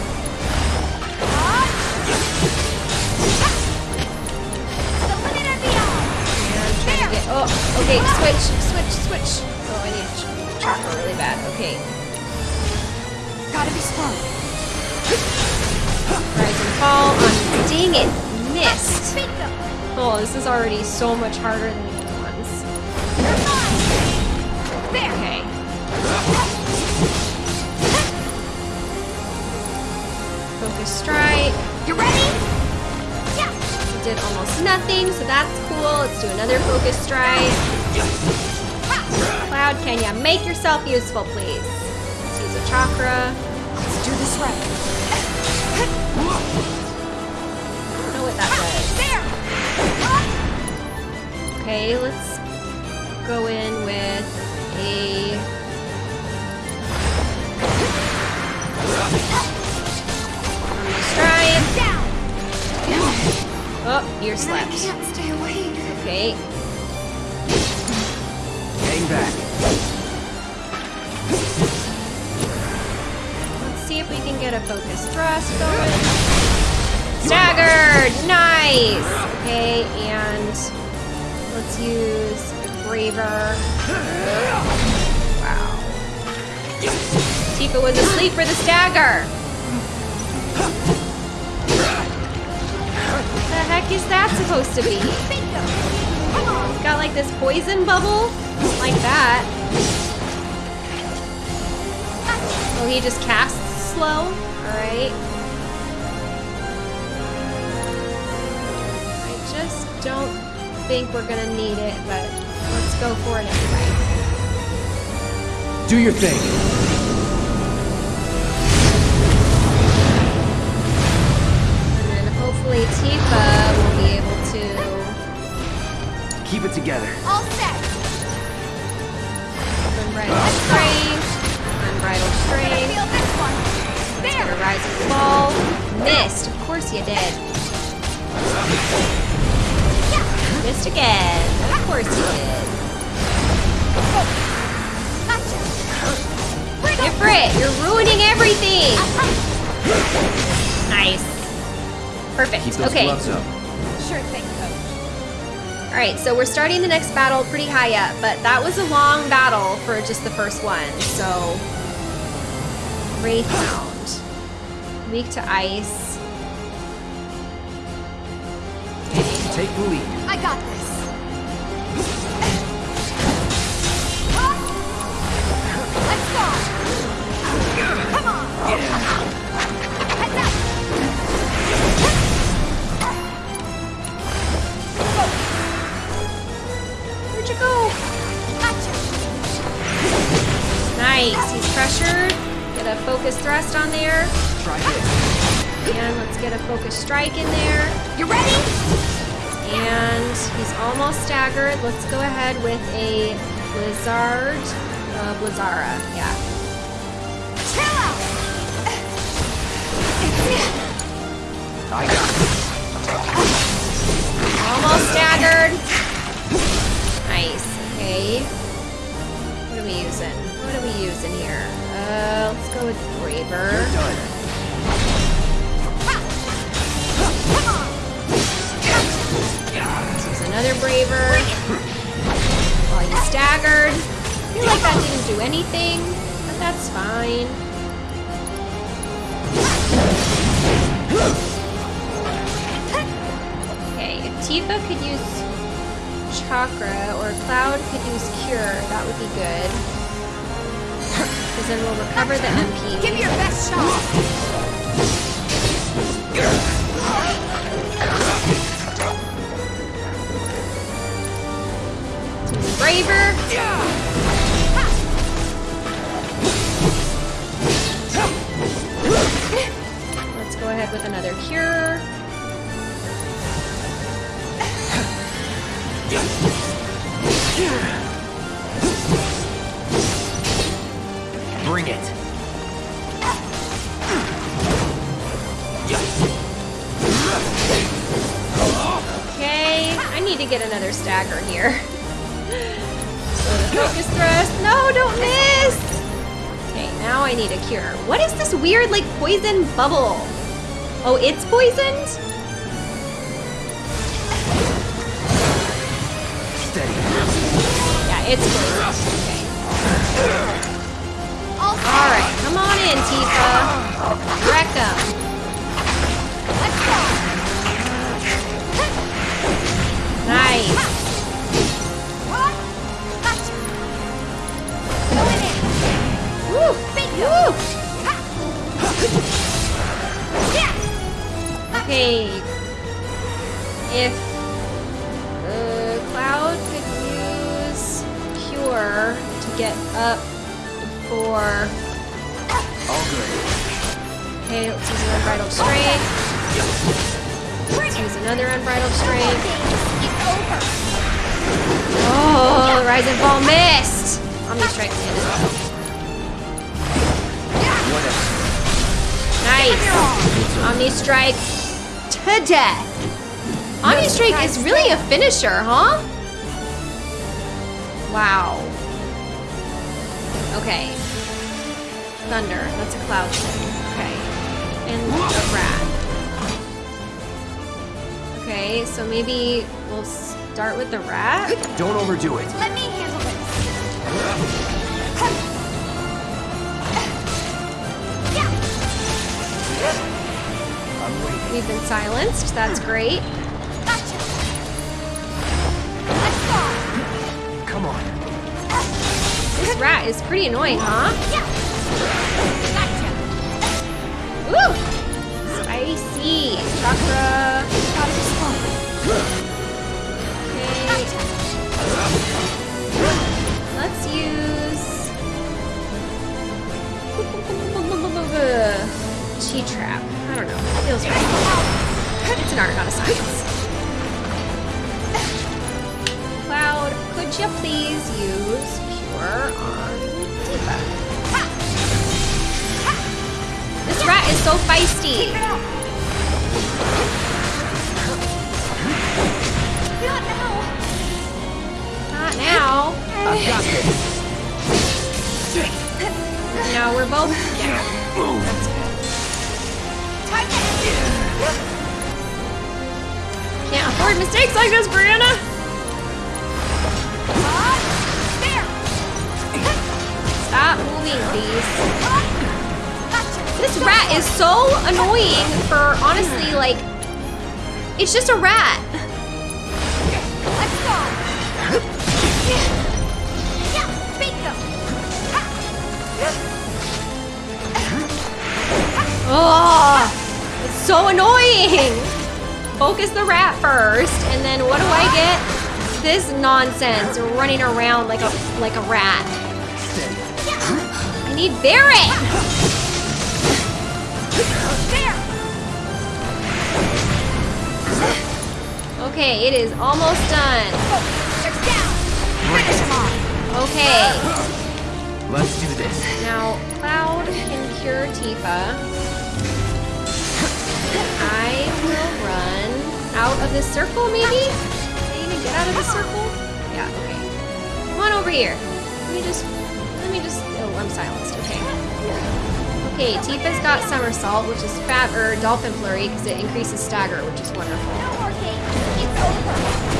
Oh, okay, switch, switch, switch. Oh, I need ch- chakra really bad. Okay, Gotta be smart. rise and fall. On, dang it, missed. Oh, this is already so much harder than the other ones. There. Okay. Focus strike. You ready? Did almost nothing, so that's cool. Let's do another focus strike. Cloud, can ya make yourself useful, please? Let's use a chakra. Let's do this right. I don't know what that. There. Okay, let's go in with a Oh, you're I slept. can't stay awake. Okay. Hang back. Let's see if we can get a focus thrust going. Staggered! Nice! Okay, and let's use a braver. Wow. Tifa was asleep for the stagger! Is that supposed to be? It's got like this poison bubble? Like that. Oh, he just casts slow? Alright. I just don't think we're gonna need it, but let's go for it anyway. Do your thing. Hopefully Tifa will be able to Keep it together. All set. unbridled strength, unbridled Gonna feel this one. gonna There. rise and fall. Missed, of course you did. Missed again, of course you did. Gotcha. Ifrit, you're ruining everything! Nice. Perfect. Keep those okay. gloves up. Sure thing, coach. Alright, so we're starting the next battle pretty high up, but that was a long battle for just the first one, so. Wraithhound. Weak to ice. Okay. Take the lead. I got this. Focus thrust on there. Try this. And let's get a focus strike in there. You ready? And he's almost staggered. Let's go ahead with a Blizzard. Uh, Blizzara, yeah. Chill out. I got it. Almost staggered. While he's staggered. I feel like that didn't do anything, but that's fine. Okay, if Tifa could use Chakra or Cloud could use Cure, that would be good. Because then we'll recover the MP. Give me your best shot. Braver. Let's go ahead with another cure. Bring it. Okay, I need to get another stagger here. Focus thrust. No, don't miss! Okay, now I need a cure. What is this weird, like, poison bubble? Oh, it's poisoned? Steady. Yeah, it's poisoned. Okay. Alright, come on in, Tifa. Wreck 'em. Okay. If uh, Cloud could use Cure to get up for. All good. Okay, let's use an Unbridled Strength. Let's use another Unbridled Strength. Oh, Rise and Fall missed! Omni Strike. Whatever. Nice! Omni Strike to death! Omni Strike is really a finisher, huh? Wow. Okay. Thunder. That's a cloud thing. Okay. And a rat. Okay, so maybe we'll start with the rat? Don't overdo it. Let me handle this. We've been silenced. That's great. Gotcha. Let's go. Come on. This rat is pretty annoying, huh? Yeah. Gotcha. Woo! Spicy. Chakra. Gotta be. Okay. Let's use. Chi trap. I don't know. Feels right. It's an art, not a science. Cloud, could you please use Cure on Tifa? This rat is so feisty. Up. Now. Not now. I've got this. No, we're both. Time Can't afford mistakes like this, Brianna. Stop moving, please. This rat is so annoying for honestly, like, it's just a rat. Oh, it's so annoying. Focus the rat first, and then what do I get? This nonsense running around like a like a rat. I need Barret! Okay, it is almost done. They're down! Finish them off! Okay, Let's do this. now Cloud can cure Tifa. Run out of this circle, maybe? Can I even get out of the circle? Yeah, okay. Come on over here. Let me just, let me just, oh, I'm silenced, okay. Okay, Tifa's got Somersault, which is fat, or Dolphin Flurry, because it increases stagger, which is wonderful. No more, Kate! It's over!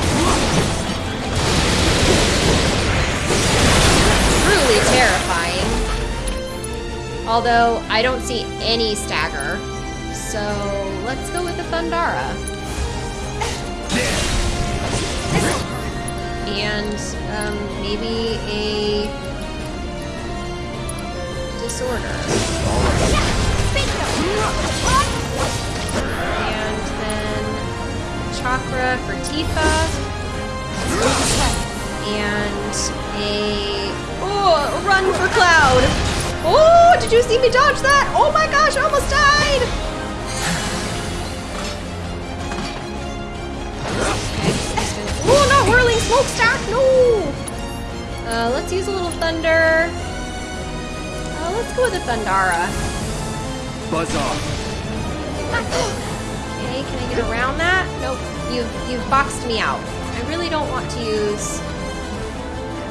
truly terrifying. Although I don't see any stagger. So And um, maybe a disorder. And then chakra for Tifa. And a oh, run for Cloud. Oh, did you see me dodge that? Oh my gosh, I almost died. Oh, not whirling smokestack. No. Uh, let's use a little thunder. Uh, let's go with the Thundara. Buzz off. Okay, can I get around that? Nope. You've you've boxed me out. I really don't want to use.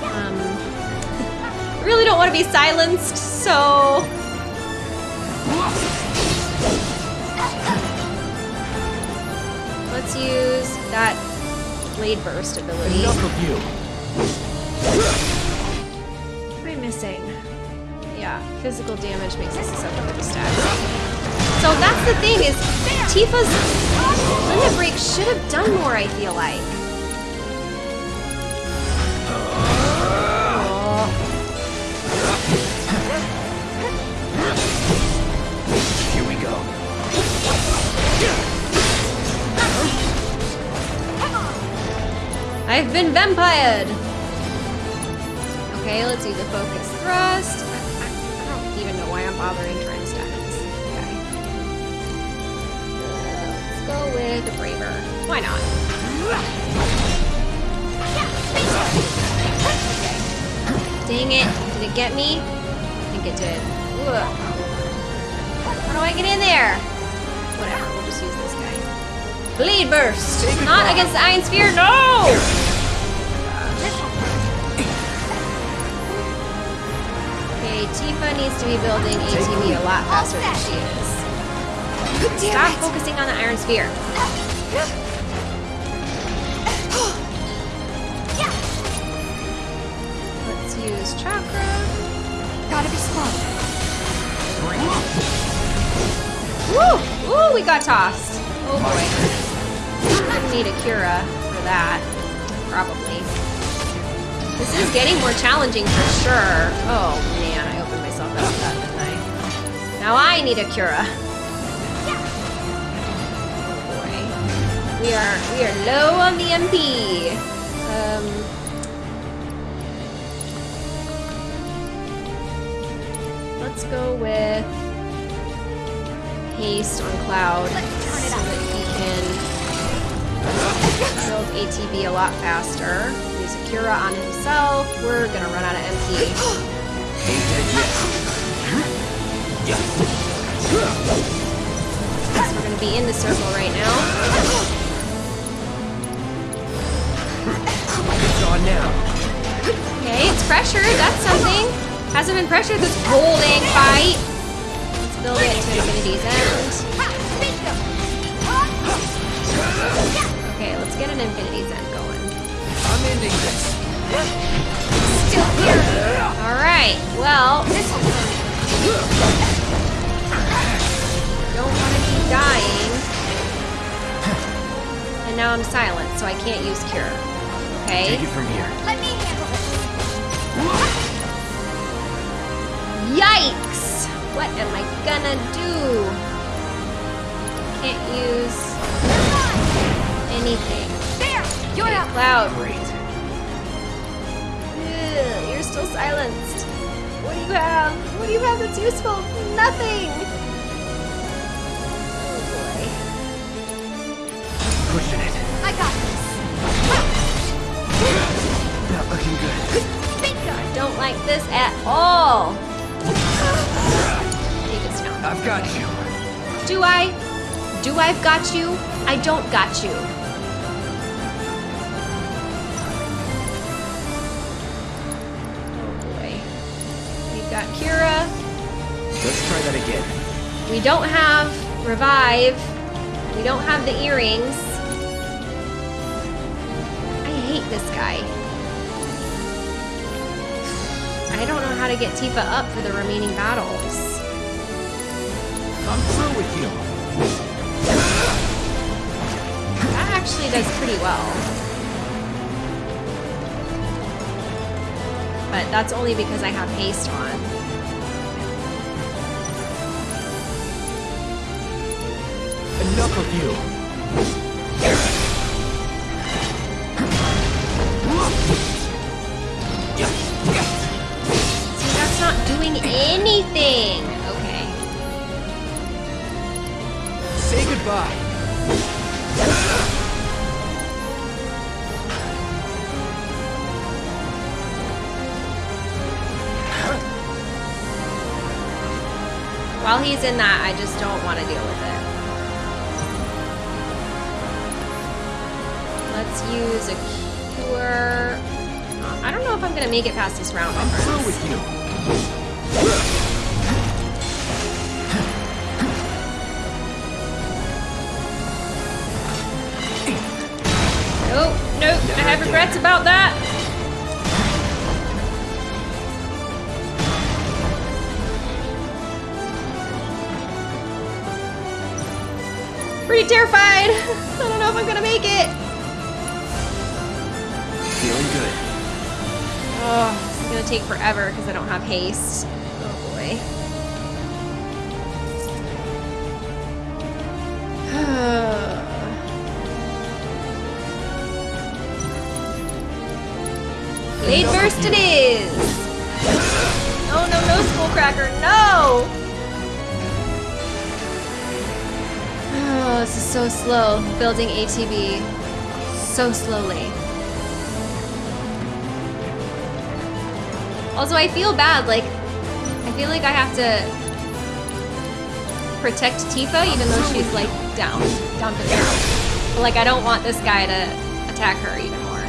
Um, I really don't want to be silenced, so. Let's use that blade burst ability. Enough of you. What am I missing? Yeah, physical damage makes us susceptible to stagger. So that's the thing is, Tifa's limit break should have done more. I feel like. I've been vampired. Okay, let's do the focus thrust. I, I, I don't even know why I'm bothering trying to stack this. Okay. Let's go with the braver. Why not? Dang it! Did it get me? I think it did. How do I get in there? Whatever. We'll just use this. Blade burst. Not against the Iron Sphere. No. Okay, Tifa needs to be building ATB a lot faster than she is. Stop focusing on the Iron Sphere. Let's use chakra. Gotta be slow. Woo! Woo! We got tossed. Oh boy. Need a Cura for that. Probably. This is getting more challenging for sure. Oh man, I opened myself up to that, didn't I? Now I need a Cura. Oh boy. We are we are low on the MP. Um Let's go with haste on Cloud so that he can build ATB a lot faster. Use a Cura on himself. We're gonna run out of MP. Guess we're gonna be in the circle right now. Okay, it's pressured. That's something. Hasn't been pressured this whole dang fight. Let's build it to Infinity's End. Get an Infinity's End going. I'm ending this. Still here. All right. Well, This one's don't want to keep dying. And now I'm silent, so I can't use Cure. Okay. Take it from here. Let me handle this. Yikes! What am I gonna do? Can't use anything. There! You're Okay, up. Cloud. Great. Ugh, you're still silenced. What do you have? What do you have that's useful? Nothing! Oh Pushing it. I got this. Not looking good. Bingo. boy. Don't like this at all. He just I've got you. Do I? Do I've got you? I don't got you. Cura. Let's try that again. We don't have Revive. We don't have the earrings. I hate this guy. I don't know how to get Tifa up for the remaining battles. I'm through with you. That actually does pretty well. But that's only because I have haste on. Enough of you. See, that's not doing anything. Okay. Say goodbye. While he's in that, make it past this round. I'm through with you. Haste. Oh boy. Blade burst it is! No, no, no, Skullcracker, no! Oh, this is so slow, building ATB. So slowly. Also, I feel bad, like, I feel like I have to protect Tifa even though she's, like, down, down for the count. But, like, I don't want this guy to attack her even more.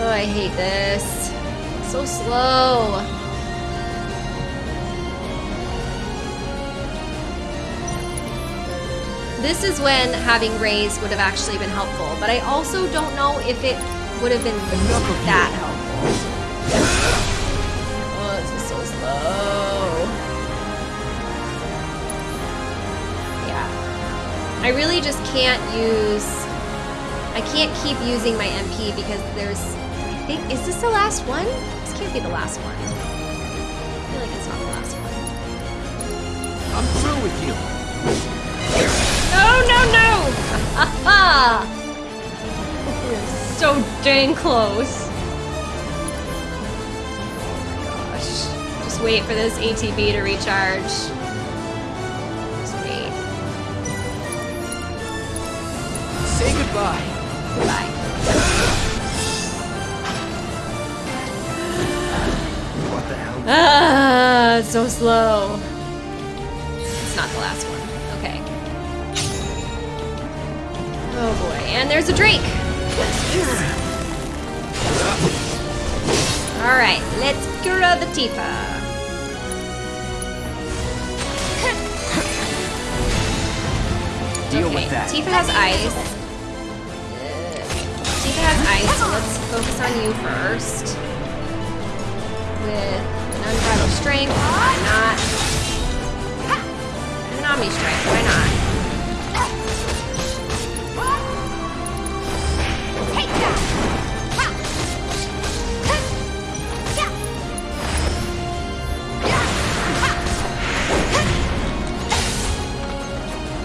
Oh, I hate this. So slow. This is when having Raise would have actually been helpful, but I also don't know if it would have been that helpful. I really just can't use... I can't keep using my MP because there's... I think... Is this the last one? This can't be the last one. I feel like it's not the last one. I'm through with you. No, no, no! Ha So dang close. Oh my gosh. Just wait for this ATB to recharge. Say goodbye. Goodbye. What the hell? Ah, it's so slow. It's not the last one. Okay. Oh boy, and there's a Drake. All right, let's Cura the Tifa. Deal okay, with that. Tifa has ice. Has ice, so let's focus on you first. With an unbridled strength, why not? An omni strike, why not? Take that.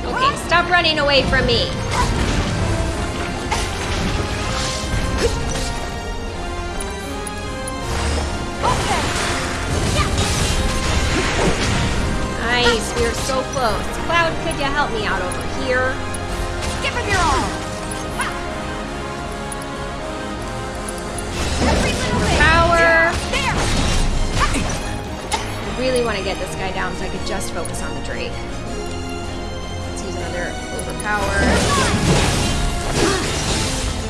Okay, stop running away from me. Nice. We are so close. Cloud, could you help me out over here? Give him your all! Ha! Every little bit! Power. I really want to get this guy down so I could just focus on the Drake. Let's use another overpower.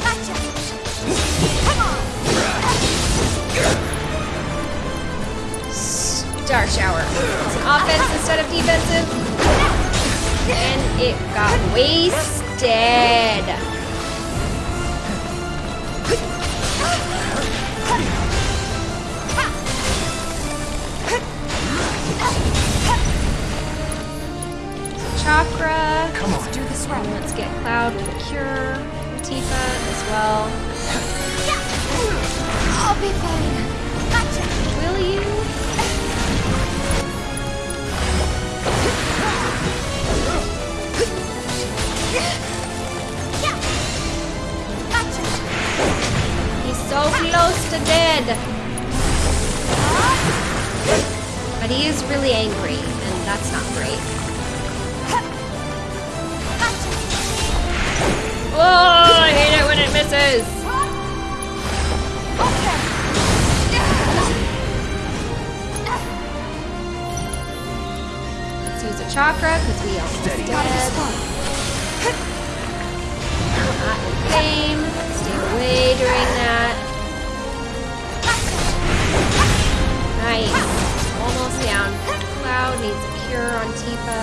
Gotcha! Come on! Star Shower. It's an offense instead of defensive. And it got wasted. Chakra. Come on. Let's do this right. Let's get Cloud with a cure. Tifa as well. I'll be fine. Gotcha! Will you? He's so close to dead. But he is really angry, and that's not great. Oh, I hate it when it misses. Let's use a chakra because we almost Steady. Not in fame. Stay away during that. Nice. Almost down. Cloud needs a cure on Tifa.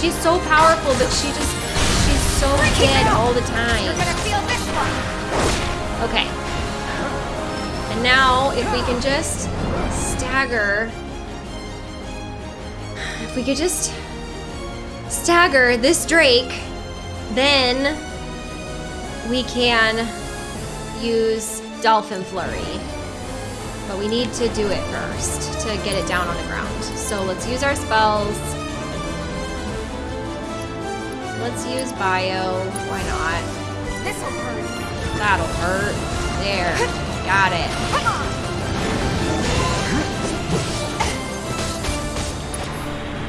She's so powerful, but she just she's so dead all the You're time. gonna feel this one! Okay. And now, if we can just stagger. If we could just stagger this Drake, then we can use Dolphin Flurry. But we need to do it first to get it down on the ground. So let's use our spells. Let's use Bio. Why not? This'll hurt. That'll hurt. There. Got it.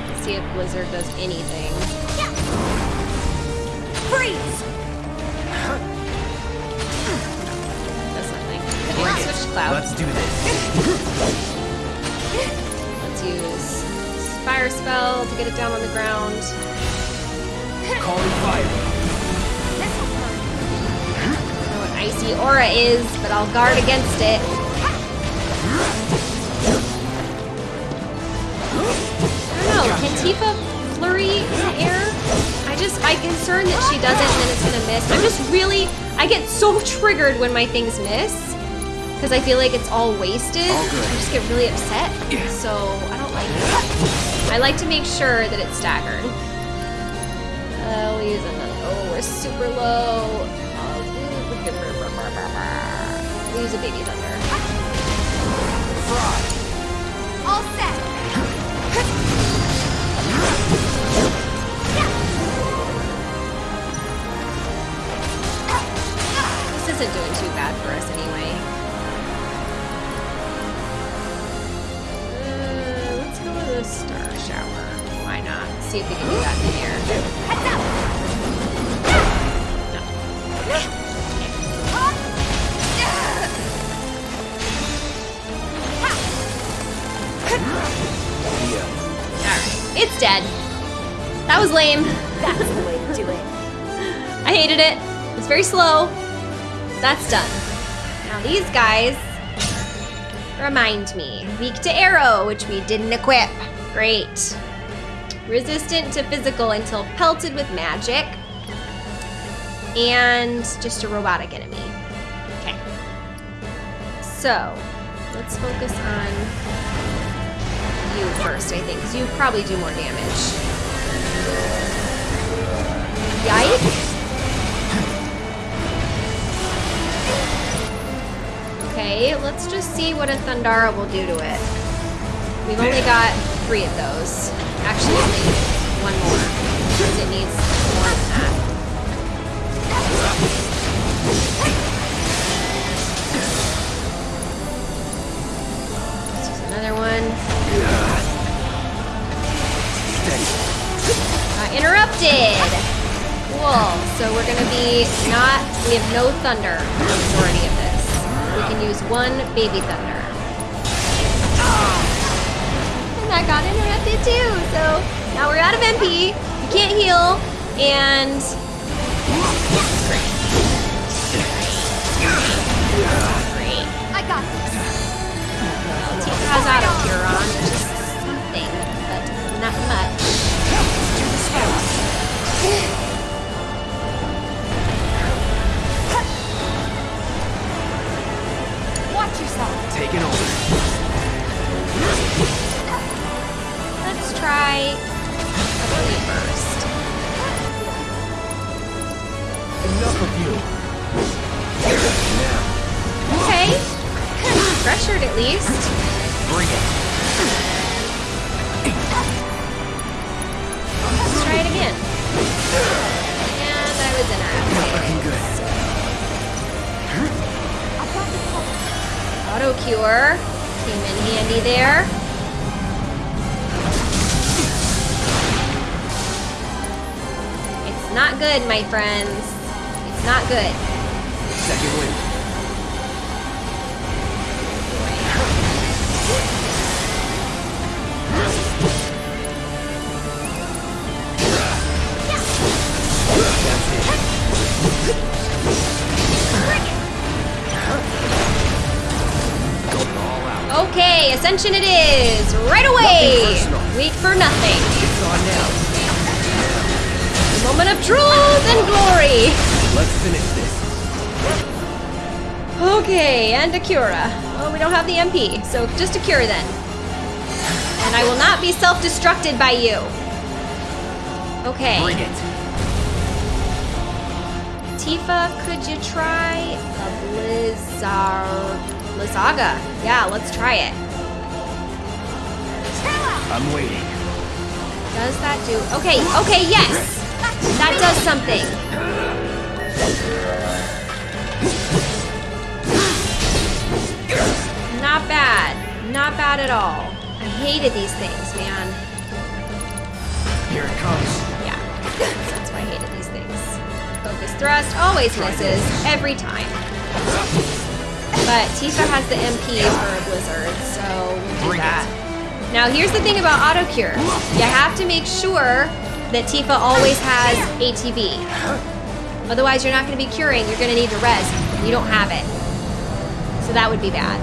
Let's see if Blizzard does anything. Freeze! Nothing. Okay, let's do this. Let's use Fire Spell to get it down on the ground. Calling fire. This'll hurt. I don't know what Icy Aura is, but I'll guard against it. I don't know. Can Tifa flurry in the air? I just, I'm concerned that she doesn't and then it's gonna miss. I'm just really, I get so triggered when my things miss. Because I feel like it's all wasted. All. I just get really upset. So I don't like it. I like to make sure that it's staggered. Uh, we'll use another. Oh, we're super low. We'll use a baby thunder. All set! This isn't doing too bad for us anyway. Let's go with a star shower. Why not? See if we can do that in the air. Up! Alright. It's dead. That was lame. That's the way to do it. I hated it. It's very slow. That's done. Now these guys remind me. Weak to arrow, which we didn't equip. Great. Resistant to physical until pelted with magic. And just a robotic enemy. Okay. So, let's focus on you first, I think, because you probably do more damage. Yikes. Okay, let's just see what a Thundara will do to it. We've only got three of those. Actually, only one more. Because it needs more than that. Let's use another one. Uh, interrupted. Cool. So we're gonna be not. We have no thunder for majority of this. We can use one baby thunder. And that got interrupted too. So now we're out of MP. We can't heal, and. I got this. Tifa has auto cure on, which is something, but not much. Yourself. Taking over. Let's try a burst. Enough of you. Now, Okay. Pressured at least. bring it. Let's try it again. And I was Not looking good. Auto cure came in handy there. It's not good, my friends. It's not good. Second wind. It is! Right away! Weak for nothing. It's on now. The moment of truth and glory! Let's finish this. Okay, and a Cura. Oh, we don't have the MP, so just a Cure then. And I will not be self-destructed by you. Okay. Bring it. Tifa, could you try a Blizzard... Blizzaga? Yeah, let's try it. I'm waiting. Does that do... Okay, okay, yes! That does something. Not bad. Not bad at all. I hated these things, man. Here it comes. Yeah, that's why I hated these things. Focus thrust always misses, every time. But Tifa has the MP for a blizzard, so we'll do that. Now here's the thing about auto cure. You have to make sure that Tifa always has ATB. Otherwise you're not gonna be curing, you're gonna need to rest. You don't have it. So that would be bad.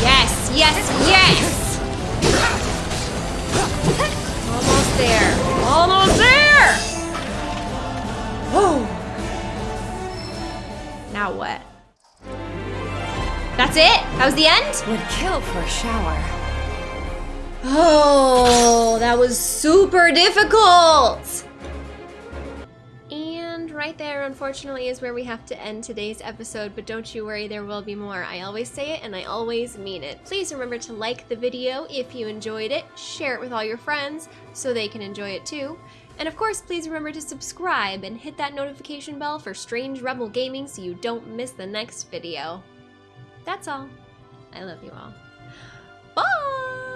Yes, yes, yes! Almost there. Almost there! Whoa! Now what? That's it? That was the end? Would kill for a shower. Oh, that was super difficult! And right there, unfortunately, is where we have to end today's episode, but don't you worry, there will be more. I always say it and I always mean it. Please remember to like the video if you enjoyed it, share it with all your friends so they can enjoy it too. And of course, please remember to subscribe and hit that notification bell for Strange Rebel Gaming so you don't miss the next video. That's all. I love you all. Bye!